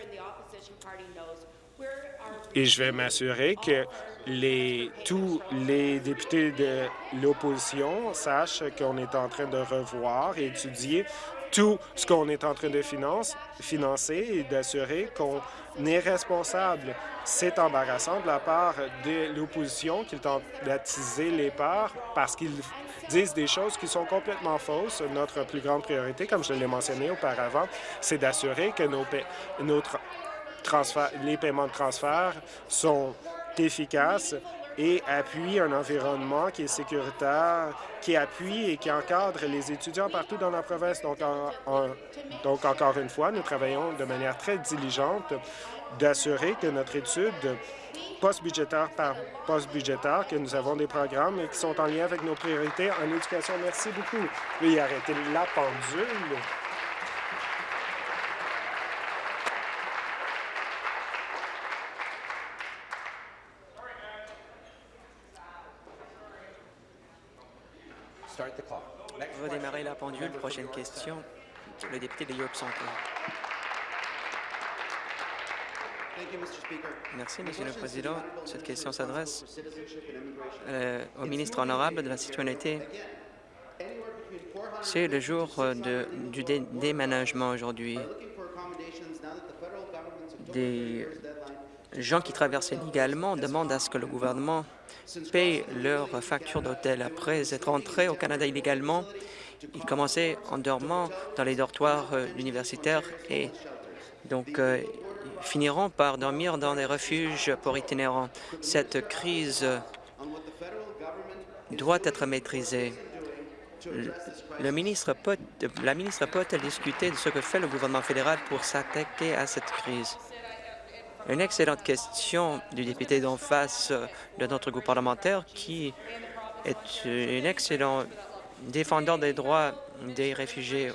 et je vais m'assurer que tous les députés de l'opposition sachent qu'on est en train de revoir et étudier tout ce qu'on est en train de finance, financer et d'assurer qu'on est responsable. C'est embarrassant de la part de l'opposition qu'ils tentent d'attiser les parts parce qu'ils disent des choses qui sont complètement fausses. Notre plus grande priorité, comme je l'ai mentionné auparavant, c'est d'assurer que nos, les paiements de transfert sont efficaces et appuient un environnement qui est sécuritaire, qui appuie et qui encadre les étudiants partout dans la province. Donc, encore une fois, nous travaillons de manière très diligente d'assurer que notre étude post-budgétaire par post-budgétaire, que nous avons des programmes qui sont en lien avec nos priorités en éducation. Merci beaucoup. Oui, arrêtez la pendule. Démarrer la pendule. Prochaine question, le député de York Centre. Merci, Monsieur le Président. Cette question s'adresse euh, au ministre honorable de la Citoyenneté. C'est le jour de, du déménagement aujourd'hui. Des gens qui traversent illégalement demandent à ce que le gouvernement paye leurs factures d'hôtel. Après être entrés au Canada illégalement, ils commençaient en dormant dans les dortoirs euh, universitaires et donc euh, finiront par dormir dans des refuges pour itinérants. Cette crise doit être maîtrisée. La ministre peut-elle discuter de ce que fait le gouvernement fédéral pour s'attaquer à cette crise? Une excellente question du député d'en face de notre groupe parlementaire qui est un excellent défendant des droits des réfugiés.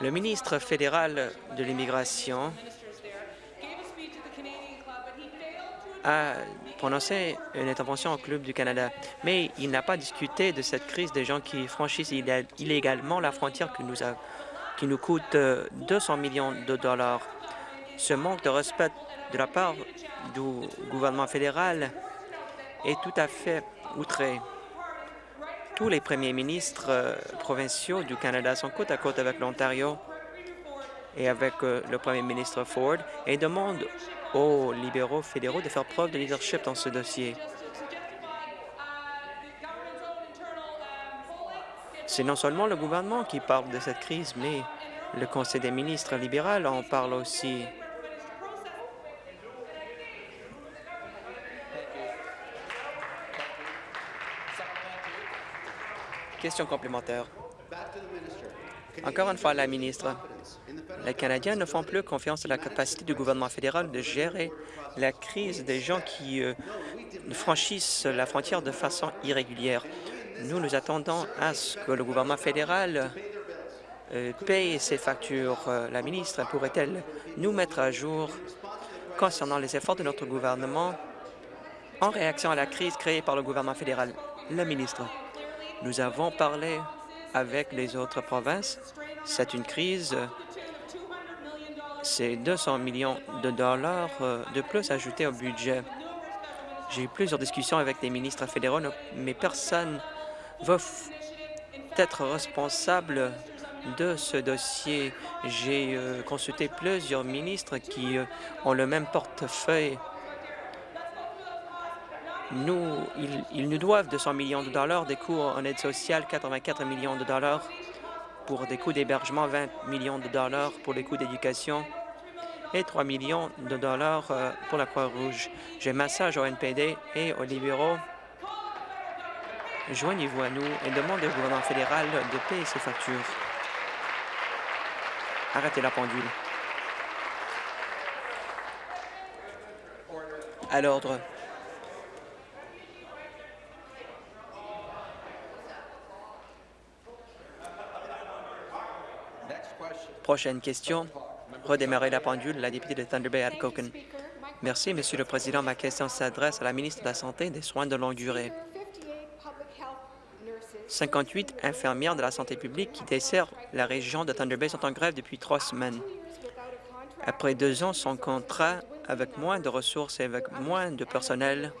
Le ministre fédéral de l'immigration a prononcé une intervention au Club du Canada, mais il n'a pas discuté de cette crise des gens qui franchissent illégalement la frontière qui nous, a, qui nous coûte 200 euh, millions de dollars. Ce manque de respect de la part du gouvernement fédéral est tout à fait outré. Tous les premiers ministres euh, provinciaux du Canada sont côte à côte avec l'Ontario et avec euh, le premier ministre Ford et demandent aux libéraux fédéraux de faire preuve de leadership dans ce dossier. C'est non seulement le gouvernement qui parle de cette crise, mais le Conseil des ministres libéral en parle aussi. Question complémentaire. Encore une fois, la ministre, les Canadiens ne font plus confiance à la capacité du gouvernement fédéral de gérer la crise des gens qui euh, franchissent la frontière de façon irrégulière. Nous nous attendons à ce que le gouvernement fédéral euh, paye ses factures. Euh, la ministre pourrait-elle nous mettre à jour concernant les efforts de notre gouvernement en réaction à la crise créée par le gouvernement fédéral? La ministre. Nous avons parlé avec les autres provinces. C'est une crise. C'est 200 millions de dollars euh, de plus ajoutés au budget. J'ai eu plusieurs discussions avec des ministres fédéraux, mais personne ne va être responsable de ce dossier. J'ai euh, consulté plusieurs ministres qui euh, ont le même portefeuille nous, ils, nous doivent 200 millions de dollars, des coûts en aide sociale, 84 millions de dollars pour des coûts d'hébergement, 20 millions de dollars pour les coûts d'éducation et 3 millions de dollars euh, pour la Croix-Rouge. J'ai massage au NPD et aux libéraux. Joignez-vous à nous et demandez au gouvernement fédéral de payer ses factures. Arrêtez la pendule. À l'ordre. Prochaine question. Redémarrer la pendule, la députée de Thunder Bay, Atkoken. Merci, Monsieur le Président. Ma question s'adresse à la ministre de la Santé et des Soins de longue durée. 58 infirmières de la santé publique qui desservent la région de Thunder Bay sont en grève depuis trois semaines. Après deux ans sans contrat, avec moins de ressources et avec moins de personnel,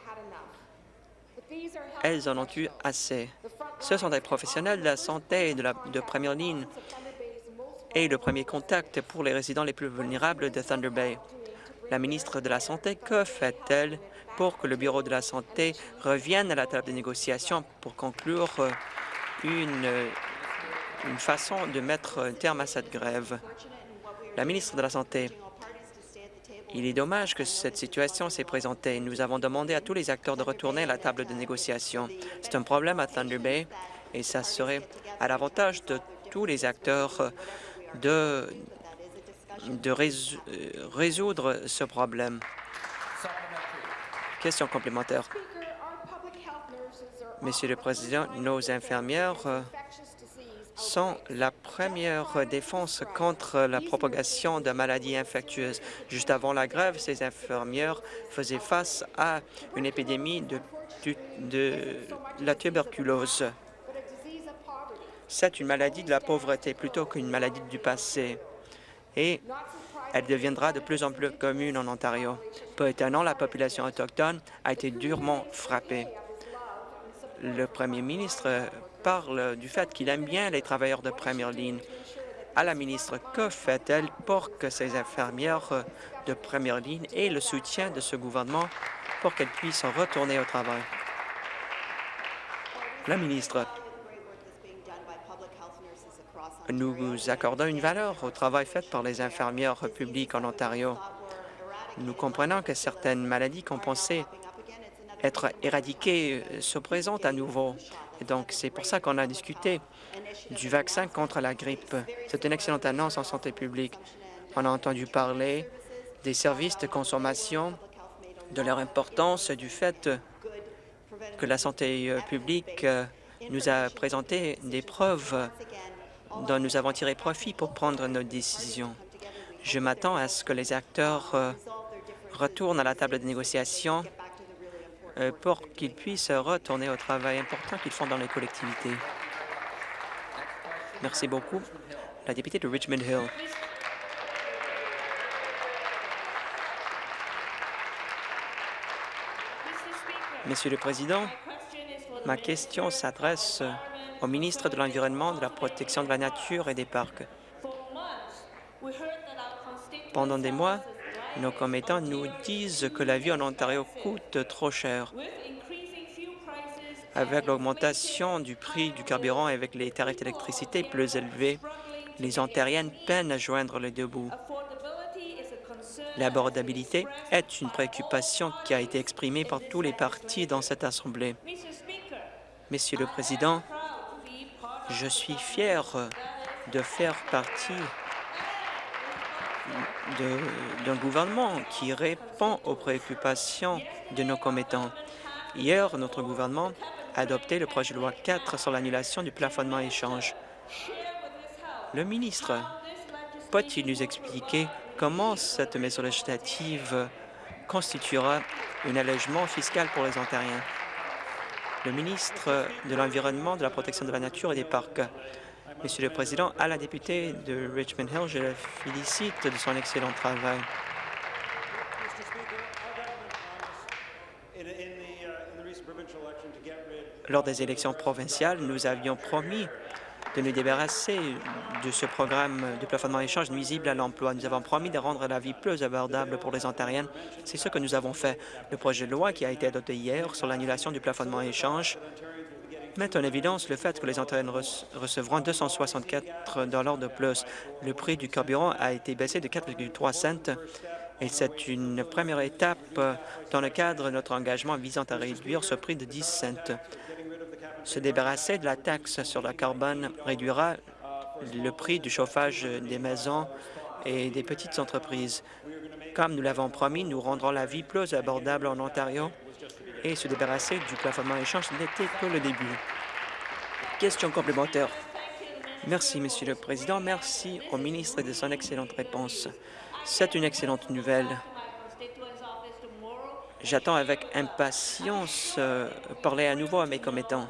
elles en ont eu assez. Ce sont des professionnels de la santé de première ligne et le premier contact pour les résidents les plus vulnérables de Thunder Bay. La ministre de la Santé, que fait-elle pour que le Bureau de la Santé revienne à la table de négociation pour conclure euh, une, euh, une façon de mettre un terme à cette grève? La ministre de la Santé, il est dommage que cette situation s'est présentée. Nous avons demandé à tous les acteurs de retourner à la table de négociation. C'est un problème à Thunder Bay et ça serait à l'avantage de tous les acteurs euh, de, de résoudre ce problème. Question complémentaire. Monsieur le Président, nos infirmières euh, sont la première défense contre la propagation de maladies infectieuses. Juste avant la grève, ces infirmières faisaient face à une épidémie de, de la tuberculose. C'est une maladie de la pauvreté plutôt qu'une maladie du passé. Et elle deviendra de plus en plus commune en Ontario. Peu étonnant, la population autochtone a été durement frappée. Le premier ministre parle du fait qu'il aime bien les travailleurs de première ligne. À la ministre, que fait-elle pour que ces infirmières de première ligne aient le soutien de ce gouvernement pour qu'elles puissent retourner au travail? La ministre, nous accordons une valeur au travail fait par les infirmières publiques en Ontario. Nous comprenons que certaines maladies qu'on pensait être éradiquées se présentent à nouveau. Et donc, c'est pour ça qu'on a discuté du vaccin contre la grippe. C'est une excellente annonce en santé publique. On a entendu parler des services de consommation, de leur importance, du fait que la santé publique nous a présenté des preuves dont nous avons tiré profit pour prendre nos décisions. Je m'attends à ce que les acteurs euh, retournent à la table de négociation euh, pour qu'ils puissent retourner au travail important qu'ils font dans les collectivités. Merci beaucoup. La députée de Richmond Hill. Monsieur le Président, ma question s'adresse au ministre de l'Environnement, de la Protection de la Nature et des Parcs. Pendant des mois, nos commettants nous disent que la vie en Ontario coûte trop cher. Avec l'augmentation du prix du carburant et avec les tarifs d'électricité plus élevés, les Ontariennes peinent à joindre les deux bouts. L'abordabilité est une préoccupation qui a été exprimée par tous les partis dans cette Assemblée. Monsieur le Président, je suis fier de faire partie d'un gouvernement qui répond aux préoccupations de nos commettants. Hier, notre gouvernement a adopté le projet de loi 4 sur l'annulation du plafonnement échange. Le ministre peut-il nous expliquer comment cette mesure législative constituera un allègement fiscal pour les Ontariens? Le ministre de l'Environnement, de la Protection de la Nature et des Parcs. Monsieur le Président, à la députée de Richmond Hill, je la félicite de son excellent travail. Lors des élections provinciales, nous avions promis de nous débarrasser de ce programme de plafonnement échange nuisible à l'emploi. Nous avons promis de rendre la vie plus abordable pour les Ontariennes. C'est ce que nous avons fait. Le projet de loi qui a été adopté hier sur l'annulation du plafonnement échange met en évidence le fait que les Ontariennes recevront 264 de plus. Le prix du carburant a été baissé de 4,3 cents et c'est une première étape dans le cadre de notre engagement visant à réduire ce prix de 10 cents. Se débarrasser de la taxe sur le carbone réduira le prix du chauffage des maisons et des petites entreprises. Comme nous l'avons promis, nous rendrons la vie plus abordable en Ontario et se débarrasser du plafonnement échange n'était que le début. Question complémentaire. Merci, Monsieur le Président. Merci au ministre de son excellente réponse. C'est une excellente nouvelle. J'attends avec impatience euh, parler à nouveau à mes commettants.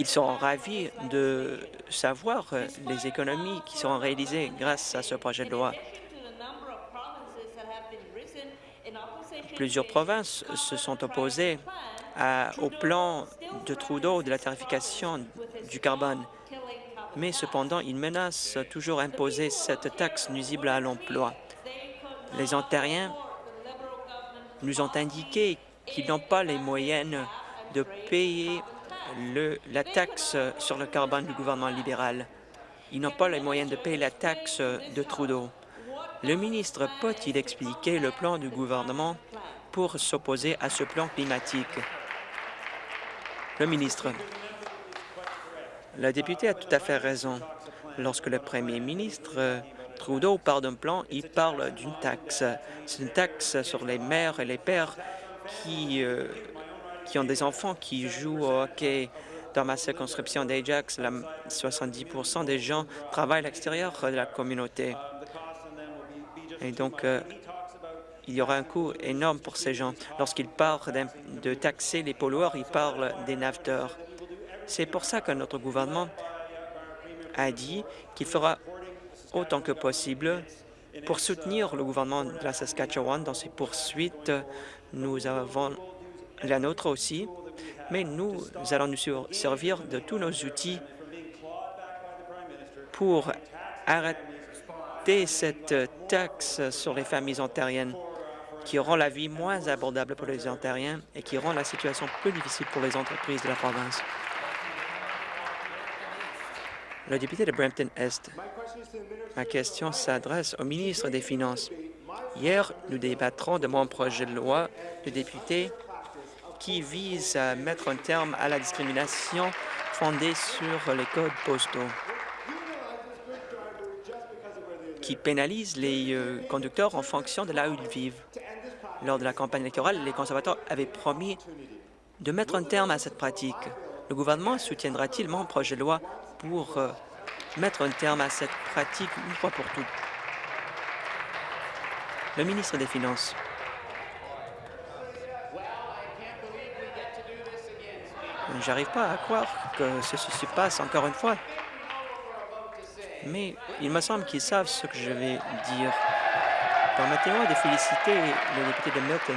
Ils seront ravis de savoir euh, les économies qui seront réalisées grâce à ce projet de loi. Plusieurs provinces se sont opposées au plan de Trudeau de la tarification du carbone, mais cependant, ils menacent toujours imposer cette taxe nuisible à l'emploi. Les Ontariens nous ont indiqué qu'ils n'ont pas les moyens de payer la taxe sur le carbone du gouvernement libéral. Ils n'ont pas les moyens de payer la taxe de Trudeau. Le ministre peut-il expliquer le plan du gouvernement pour s'opposer à ce plan climatique? Le ministre. La députée a tout à fait raison. Lorsque le premier ministre Trudeau parle d'un plan, il parle d'une taxe. C'est une taxe sur les mères et les pères qui euh, qui ont des enfants qui jouent au hockey. Dans ma circonscription d'Ajax, 70% des gens travaillent à l'extérieur de la communauté. Et donc, euh, il y aura un coût énorme pour ces gens. Lorsqu'ils parlent de taxer les pollueurs, ils parlent des naveteurs. C'est pour ça que notre gouvernement a dit qu'il fera autant que possible pour soutenir le gouvernement de la Saskatchewan dans ses poursuites. Nous avons la nôtre aussi, mais nous allons nous servir de tous nos outils pour arrêter cette taxe sur les familles ontariennes qui rend la vie moins abordable pour les Ontariens et qui rend la situation plus difficile pour les entreprises de la province. Le député de Brampton-Est, ma question s'adresse au ministre des Finances. Hier, nous débattrons de mon projet de loi de député qui vise à mettre un terme à la discrimination fondée sur les codes postaux, qui pénalise les euh, conducteurs en fonction de là où ils vivent. Lors de la campagne électorale, les conservateurs avaient promis de mettre un terme à cette pratique. Le gouvernement soutiendra-t-il mon projet de loi pour euh, mettre un terme à cette pratique une fois pour toutes? Le ministre des Finances. J'arrive pas à croire que ceci se passe encore une fois. Mais il me semble qu'ils savent ce que je vais dire. Permettez-moi de féliciter le député de Milton.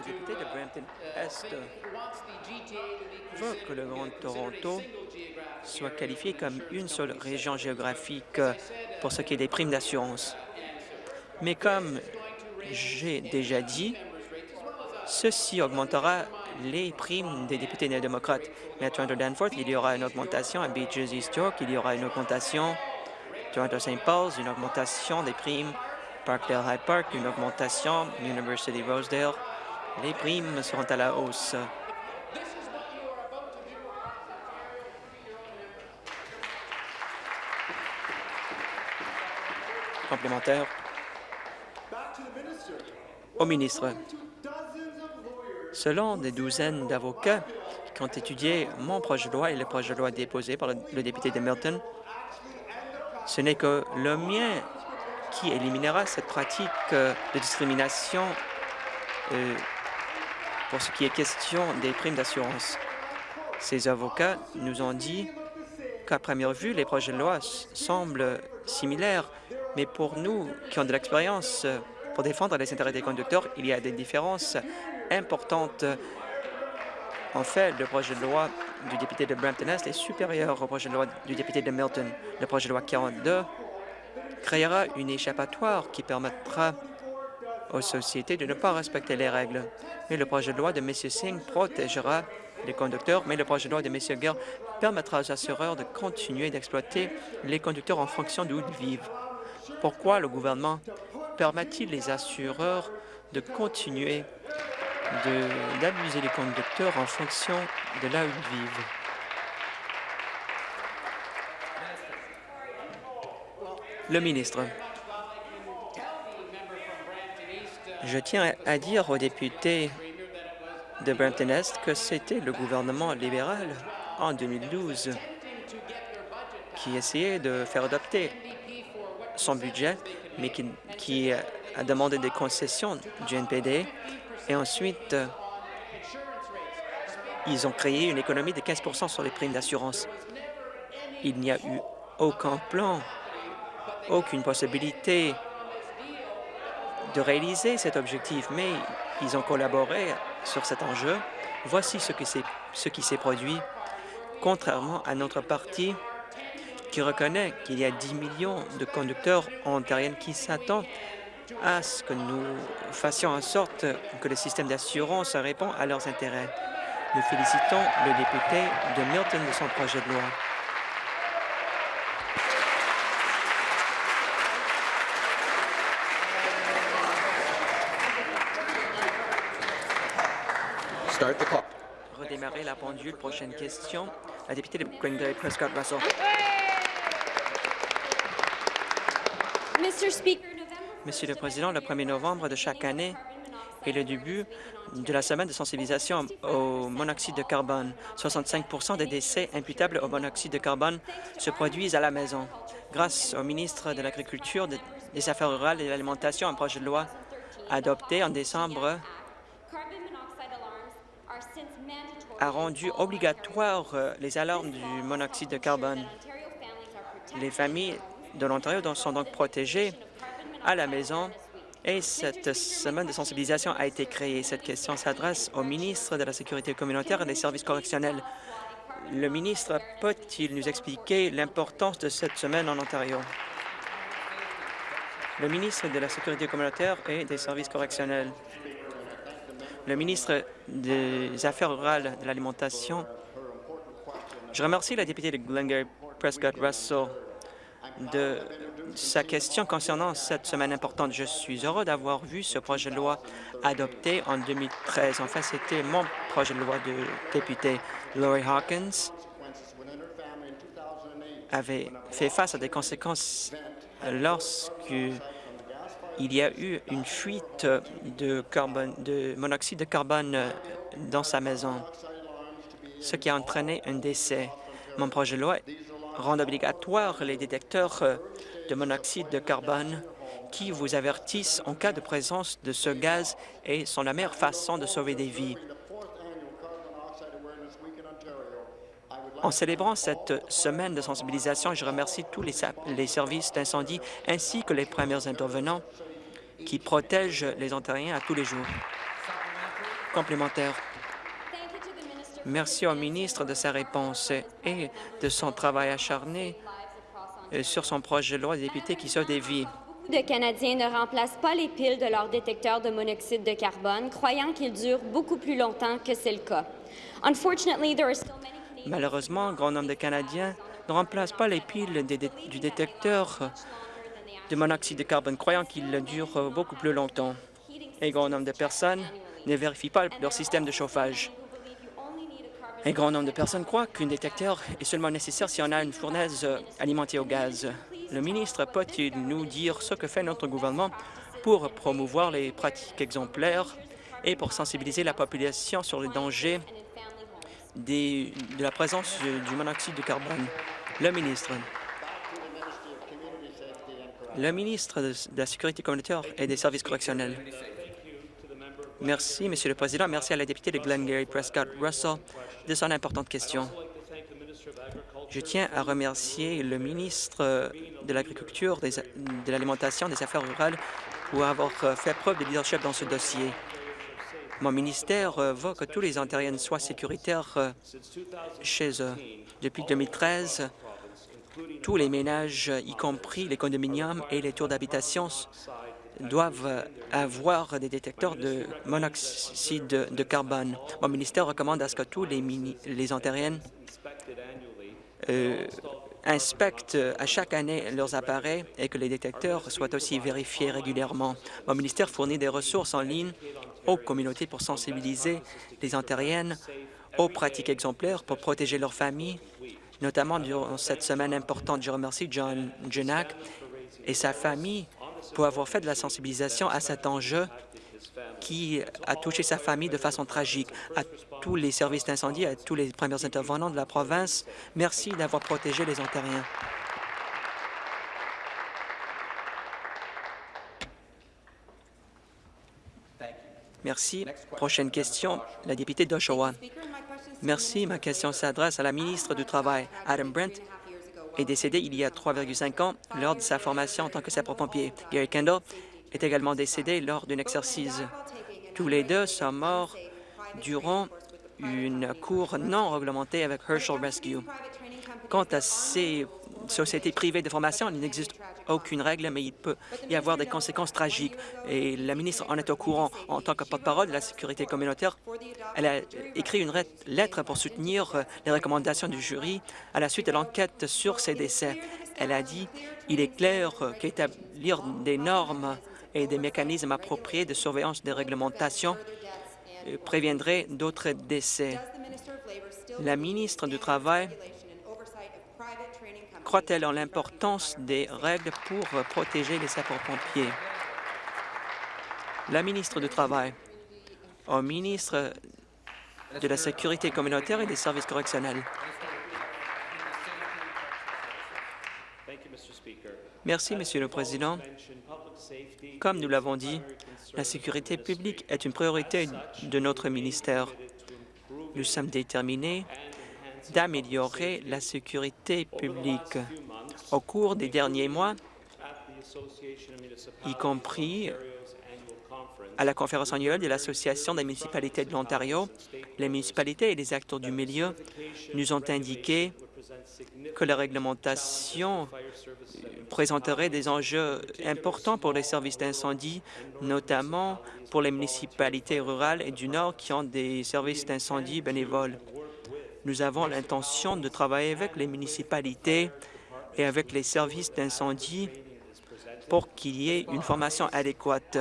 Le député de Brampton-Est veut que le Grand Toronto soit qualifié comme une seule région géographique pour ce qui est des primes d'assurance. Mais comme j'ai déjà dit, ceci augmentera les primes des députés néo-démocrates. Mais à Toronto-Danforth, il y aura une augmentation. À Beaches East York, il y aura une augmentation. Toronto-St. Paul's, une augmentation des primes. Parkdale High Park, une augmentation. University Rosedale, les primes seront à la hausse. Complémentaire. Au ministre. Selon des douzaines d'avocats qui ont étudié mon projet de loi et le projet de loi déposé par le, député de Milton, ce n'est que le mien qui éliminera cette pratique euh, de discrimination euh, pour ce qui est question des primes d'assurance. Ces avocats nous ont dit qu'à première vue, les projets de loi semblent similaires, mais pour nous qui ont de l'expérience euh, pour défendre les intérêts des conducteurs, il y a des différences importante. En fait, le projet de loi du député de Brampton-Est est supérieur au projet de loi du député de Milton. Le projet de loi 42 créera une échappatoire qui permettra aux sociétés de ne pas respecter les règles. Mais le projet de loi de M. Singh protégera les conducteurs, mais le projet de loi de M. Gare permettra aux assureurs de continuer d'exploiter les conducteurs en fonction d'où ils vivent. Pourquoi le gouvernement permet-il les assureurs de continuer d'abuser les conducteurs en fonction de là où ils vivent? Le ministre. Je tiens à dire aux députés de Brampton-Est que c'était le gouvernement libéral en 2012 qui essayait de faire adopter son budget, mais qui, a demandé des concessions du NPD et ensuite, ils ont créé une économie de 15 sur les primes d'assurance. Il n'y a eu aucun plan, aucune possibilité de réaliser cet objectif, mais ils ont collaboré sur cet enjeu. Voici ce, qui s'est produit, contrairement à notre parti qui reconnaît qu'il y a 10 millions de conducteurs ontariens qui s'attendent à ce que nous fassions en sorte que le système d'assurance répond à leurs intérêts. Nous félicitons le député de Milton de son projet de loi. Redémarrer la pendule. Prochaine question. La députée de Greenville, Prescott Russell. Mr. Speaker, Monsieur le Président, le 1er novembre de chaque année est le début de la semaine de sensibilisation au monoxyde de carbone. 65% des décès imputables au monoxyde de carbone se produisent à la maison. Grâce au ministre de l'Agriculture, des Affaires rurales et de l'Alimentation, un projet de loi adopté en décembre a rendu obligatoire euh, les alarmes du monoxyde de carbone. Les familles de l'Ontario sont donc protégées à la maison et cette semaine de sensibilisation a été créée. Cette question s'adresse au ministre de la Sécurité communautaire et des services correctionnels. Le ministre peut-il nous expliquer l'importance de cette semaine en Ontario? Le ministre de la Sécurité communautaire et des services correctionnels. Le ministre des Affaires rurales de l'Alimentation. Je remercie la députée de Glengarry Prescott Russell de sa question concernant cette semaine importante. Je suis heureux d'avoir vu ce projet de loi adopté en 2013. En fait, c'était mon projet de loi de député. Laurie Hawkins avait fait face à des conséquences lorsqu'il y a eu une fuite de, monoxyde de carbone dans sa maison, ce qui a entraîné un décès. Mon projet de loi rend obligatoire les détecteurs de monoxyde de carbone qui vous avertissent en cas de présence de ce gaz et sont la meilleure façon de sauver des vies. En célébrant cette semaine de sensibilisation, je remercie tous les, les services d'incendie ainsi que les premiers intervenants qui protègent les Ontariens à tous les jours. Complémentaire. Merci au ministre de sa réponse et de son travail acharné euh, sur son projet de loi des députés qui sauve des vies. De Canadiens ne remplacent pas les piles de leurs détecteurs de monoxyde de carbone, croyant qu'ils durent beaucoup plus longtemps que c'est le cas. Malheureusement, un grand nombre de Canadiens ne remplacent pas les piles du détecteur de monoxyde de carbone, croyant qu'il dure beaucoup plus longtemps. Un grand nombre de personnes ne vérifient pas leur système de chauffage. Un grand nombre de personnes croient qu'un détecteur est seulement nécessaire si on a une fournaise alimentée au gaz. Le ministre peut-il nous dire ce que fait notre gouvernement pour promouvoir les pratiques exemplaires et pour sensibiliser la population sur les dangers de la présence du monoxyde de carbone? Le ministre. Le ministre de la Sécurité communautaire et des services correctionnels. Merci, Monsieur le Président. Merci à la députée de Glengarry Prescott Russell de son importante question. Je tiens à remercier le ministre de l'Agriculture, de l'Alimentation, des Affaires rurales pour avoir fait preuve de leadership dans ce dossier. Mon ministère veut que tous les Ontariens soient sécuritaires chez eux. Depuis 2013, tous les ménages, y compris les condominiums et les tours d'habitation, doivent avoir des détecteurs de monoxyde de carbone. Mon ministère recommande à ce que tous les, Ontariens euh, inspectent à chaque année leurs appareils et que les détecteurs soient aussi vérifiés régulièrement. Mon ministère fournit des ressources en ligne aux communautés pour sensibiliser les Ontariennes aux pratiques exemplaires pour protéger leurs familles, notamment durant cette semaine importante. Je remercie John Janak et sa famille pour avoir fait de la sensibilisation à cet enjeu qui a touché sa famille de façon tragique. À tous les services d'incendie, à tous les premiers intervenants de la province, merci d'avoir protégé les Ontariens. Merci. Prochaine question, la députée d'Oshawa. Merci. Ma question s'adresse à la ministre du Travail, Adam Brent, est décédé il y a 3,5 ans lors de sa formation en tant que sapeur-pompier. Gary Kendall est également décédé lors d'un exercice. Tous les deux sont morts durant une cour non réglementée avec Herschel Rescue. Quant à ces sociétés privées de formation, il n'existe aucune règle, mais il peut y avoir des conséquences tragiques. Et la ministre en est au courant. En tant que porte-parole de la sécurité communautaire, elle a écrit une lettre pour soutenir les recommandations du jury à la suite de l'enquête sur ces décès. Elle a dit il est clair qu'établir des normes et des mécanismes appropriés de surveillance des réglementations euh, préviendrait d'autres décès. La ministre du Travail croit-elle en l'importance des règles pour protéger les sapeurs-pompiers? La ministre du Travail, au ministre de la Sécurité communautaire et des services correctionnels. Merci, Monsieur le Président. Comme nous l'avons dit, la sécurité publique est une priorité de notre ministère. Nous sommes déterminés d'améliorer la sécurité publique. Au cours des derniers mois, y compris à la conférence annuelle de l'Association des municipalités de l'Ontario, les municipalités et les acteurs du milieu nous ont indiqué que la réglementation présenterait des enjeux importants pour les services d'incendie, notamment pour les municipalités rurales et du Nord qui ont des services d'incendie bénévoles. Nous avons l'intention de travailler avec les municipalités et avec les services d'incendie pour qu'il y ait une formation adéquate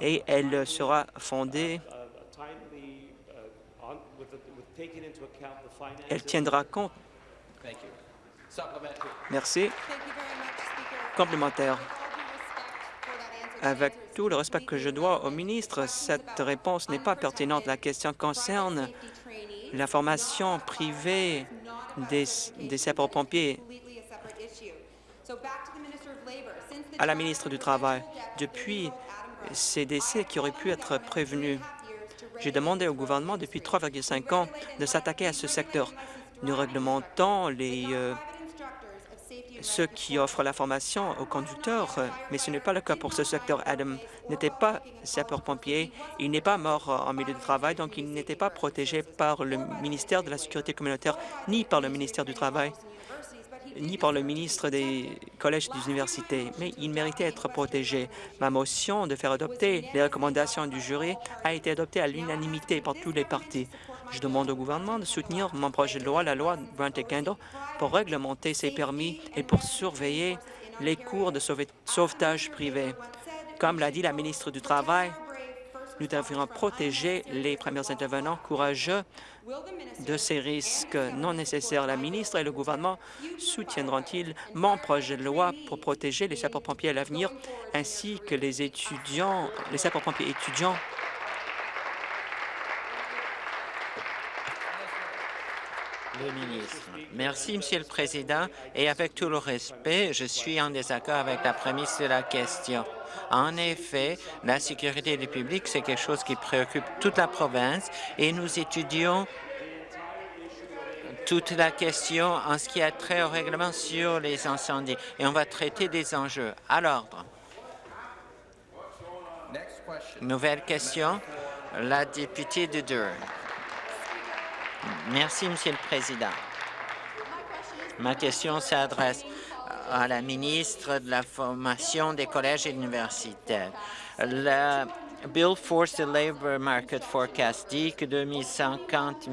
et elle sera fondée elle tiendra compte. Merci. Complémentaire. Avec tout le respect que je dois au ministre, cette réponse n'est pas pertinente. La question concerne la formation privée des, des sapeurs-pompiers à la ministre du Travail. Depuis ces décès qui auraient pu être prévenus, j'ai demandé au gouvernement depuis 3,5 ans de s'attaquer à ce secteur. Nous réglementons les, euh, ceux qui offrent la formation aux conducteurs, mais ce n'est pas le cas pour ce secteur. Adam n'était pas sapeur-pompier, il n'est pas mort en milieu de travail, donc il n'était pas protégé par le ministère de la Sécurité communautaire ni par le ministère du Travail ni par le ministre des collèges et des universités, mais il méritait d'être protégé. Ma motion de faire adopter les recommandations du jury a été adoptée à l'unanimité par tous les partis. Je demande au gouvernement de soutenir mon projet de loi, la loi Brent-Kendall, pour réglementer ces permis et pour surveiller les cours de sauvetage privés. Comme l'a dit la ministre du Travail, nous devrions protéger les premiers intervenants courageux de ces risques non nécessaires. La ministre et le gouvernement soutiendront-ils mon projet de loi pour protéger les sapeurs-pompiers à l'avenir ainsi que les étudiants, les sapeurs-pompiers étudiants Merci, Monsieur le Président. Et avec tout le respect, je suis en désaccord avec la prémisse de la question. En effet, la sécurité du public, c'est quelque chose qui préoccupe toute la province et nous étudions toute la question en ce qui a trait au règlement sur les incendies et on va traiter des enjeux. À l'ordre. Nouvelle question, la députée de Durham. Merci, Monsieur le Président. Ma question s'adresse à la ministre de la Formation des collèges et universitaires. Bill Force the Labor Market Forecast dit que 2150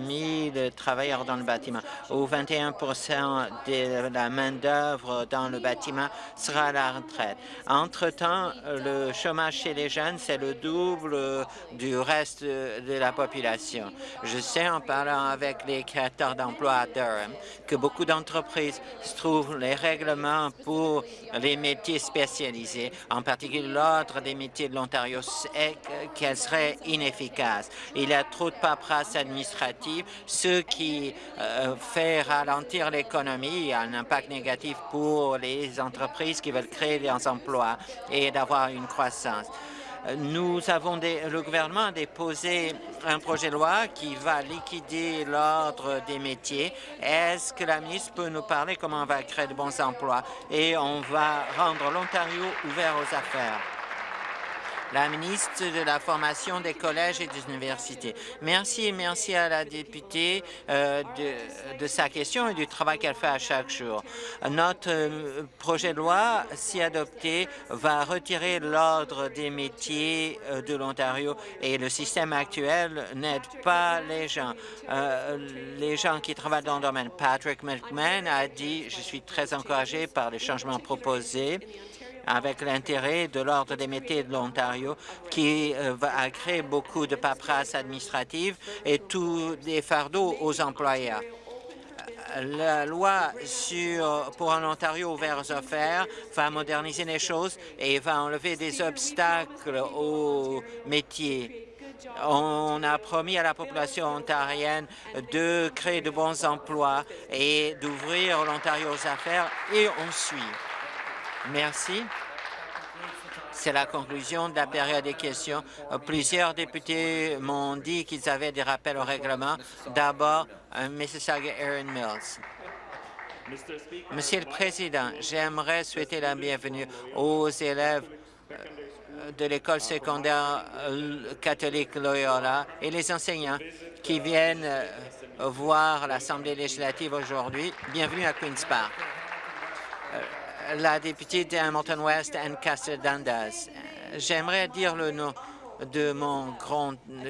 000 travailleurs dans le bâtiment ou 21 de la main-d'œuvre dans le bâtiment sera à la retraite. Entre-temps, le chômage chez les jeunes, c'est le double du reste de la population. Je sais, en parlant avec les créateurs d'emplois à Durham, que beaucoup d'entreprises trouvent les règlements pour les métiers spécialisés, en particulier l'ordre des métiers de l'Ontario, qu'elle serait inefficace. Il y a trop de paperasse administrative, ce qui euh, fait ralentir l'économie, a un impact négatif pour les entreprises qui veulent créer des emplois et d'avoir une croissance. Nous avons le gouvernement a déposé un projet de loi qui va liquider l'ordre des métiers. Est-ce que la ministre peut nous parler comment on va créer de bons emplois? Et on va rendre l'Ontario ouvert aux affaires? La ministre de la Formation des collèges et des universités. Merci et merci à la députée euh, de, sa question et du travail qu'elle fait à chaque jour. Notre euh, projet de loi, si adopté, va retirer l'ordre des métiers euh, de l'Ontario et le système actuel n'aide pas les gens. les gens qui travaillent dans le domaine. Patrick McMahon a dit « Je suis très encouragé par les changements proposés » avec l'intérêt de l'Ordre des métiers de l'Ontario qui euh, va créer beaucoup de paperasse administrative et tous des fardeaux aux employeurs la loi sur, pour un Ontario ouvert aux affaires va moderniser les choses et va enlever des obstacles aux métiers. On a promis à la population ontarienne de créer de bons emplois et d'ouvrir l'Ontario aux affaires et on suit. Merci. C'est la conclusion de la période des questions. Plusieurs députés m'ont dit qu'ils avaient des rappels au règlement. D'abord, euh, Mississauga Erin Mills. Monsieur le Président, j'aimerais souhaiter la bienvenue aux élèves euh, de l'école secondaire euh, catholique Loyola et les enseignants qui viennent voir l'Assemblée législative aujourd'hui. Bienvenue à Queen's Park la députée d'Hamilton West, Ancaster Dundas. J'aimerais dire le nom de mon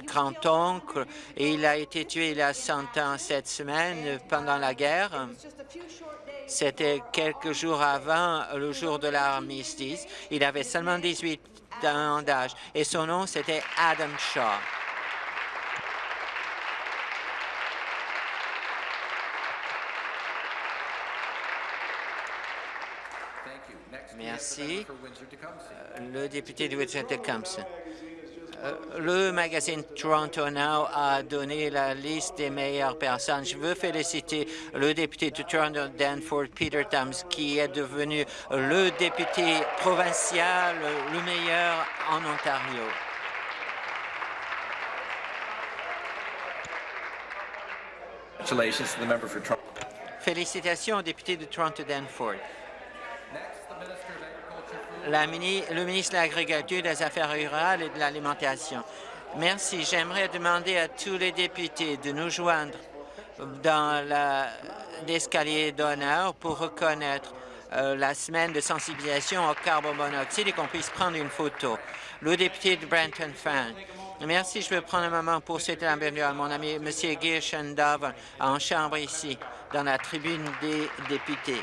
grand-oncle. il a été tué il y a 100 ans cette semaine pendant la guerre. C'était quelques jours avant le jour de l'armistice. Il avait seulement 18 ans d'âge et son nom, c'était Adam Shaw. Merci. Euh, le député de Windsor-Tecumseh. Euh, le magazine Toronto Now a donné la liste des meilleures personnes. Je veux féliciter le député de Toronto Danforth, Peter Thames, qui est devenu le député provincial le meilleur en Ontario. Félicitations au député de Toronto Danforth le ministre de l'Agriculture, des Affaires rurales et de l'Alimentation. Merci. J'aimerais demander à tous les députés de nous joindre dans l'escalier d'honneur pour reconnaître euh, la semaine de sensibilisation au carbone monoxyde et qu'on puisse prendre une photo. Le député de Brenton Fan. Merci. Je veux prendre un moment pour souhaiter la bienvenue à mon ami M. Gershendov en chambre ici, dans la tribune des députés.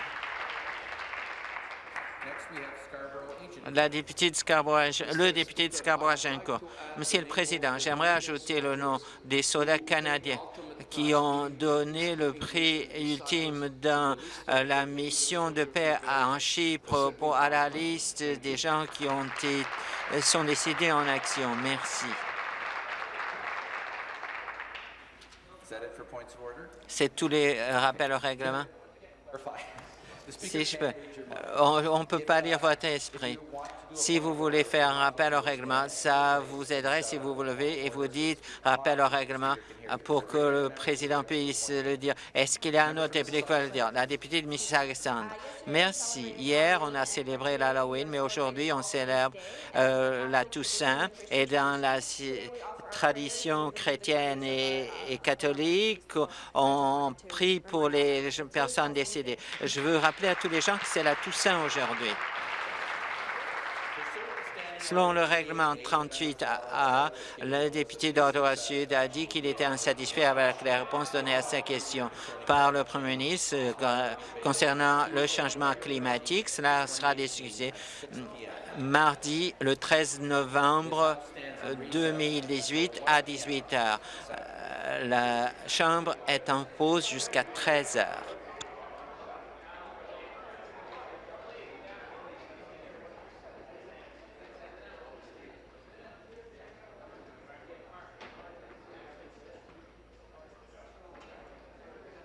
La députée de le député de Scarborough-Agincourt. Monsieur le Président, j'aimerais ajouter le nom des soldats canadiens qui ont donné le prix ultime dans euh, la mission de paix en Chypre pour, à la liste des gens qui ont été, euh, sont décédés en action. Merci. C'est tous les euh, rappels au règlement? Si je peux, on ne peut pas lire votre esprit. Si vous voulez faire un rappel au règlement, ça vous aiderait si vous vous levez et vous dites rappel au règlement pour que le président puisse le dire. Est-ce qu'il y a un autre député qui va le dire? La députée de Mississauga Merci. Hier, on a célébré l'Halloween, mais aujourd'hui, on célèbre euh, la Toussaint. Et dans la tradition chrétienne et, et, catholique, on prie pour les personnes décédées. Je veux rappeler à tous les gens que c'est la Toussaint aujourd'hui. Selon le règlement 38A, le député d'Ottawa-Sud a dit qu'il était insatisfait avec les réponses données à sa question par le Premier ministre euh, concernant le changement climatique. Cela sera discuté mardi, le 13 novembre 2018 à 18 heures. Euh, la Chambre est en pause jusqu'à 13 heures.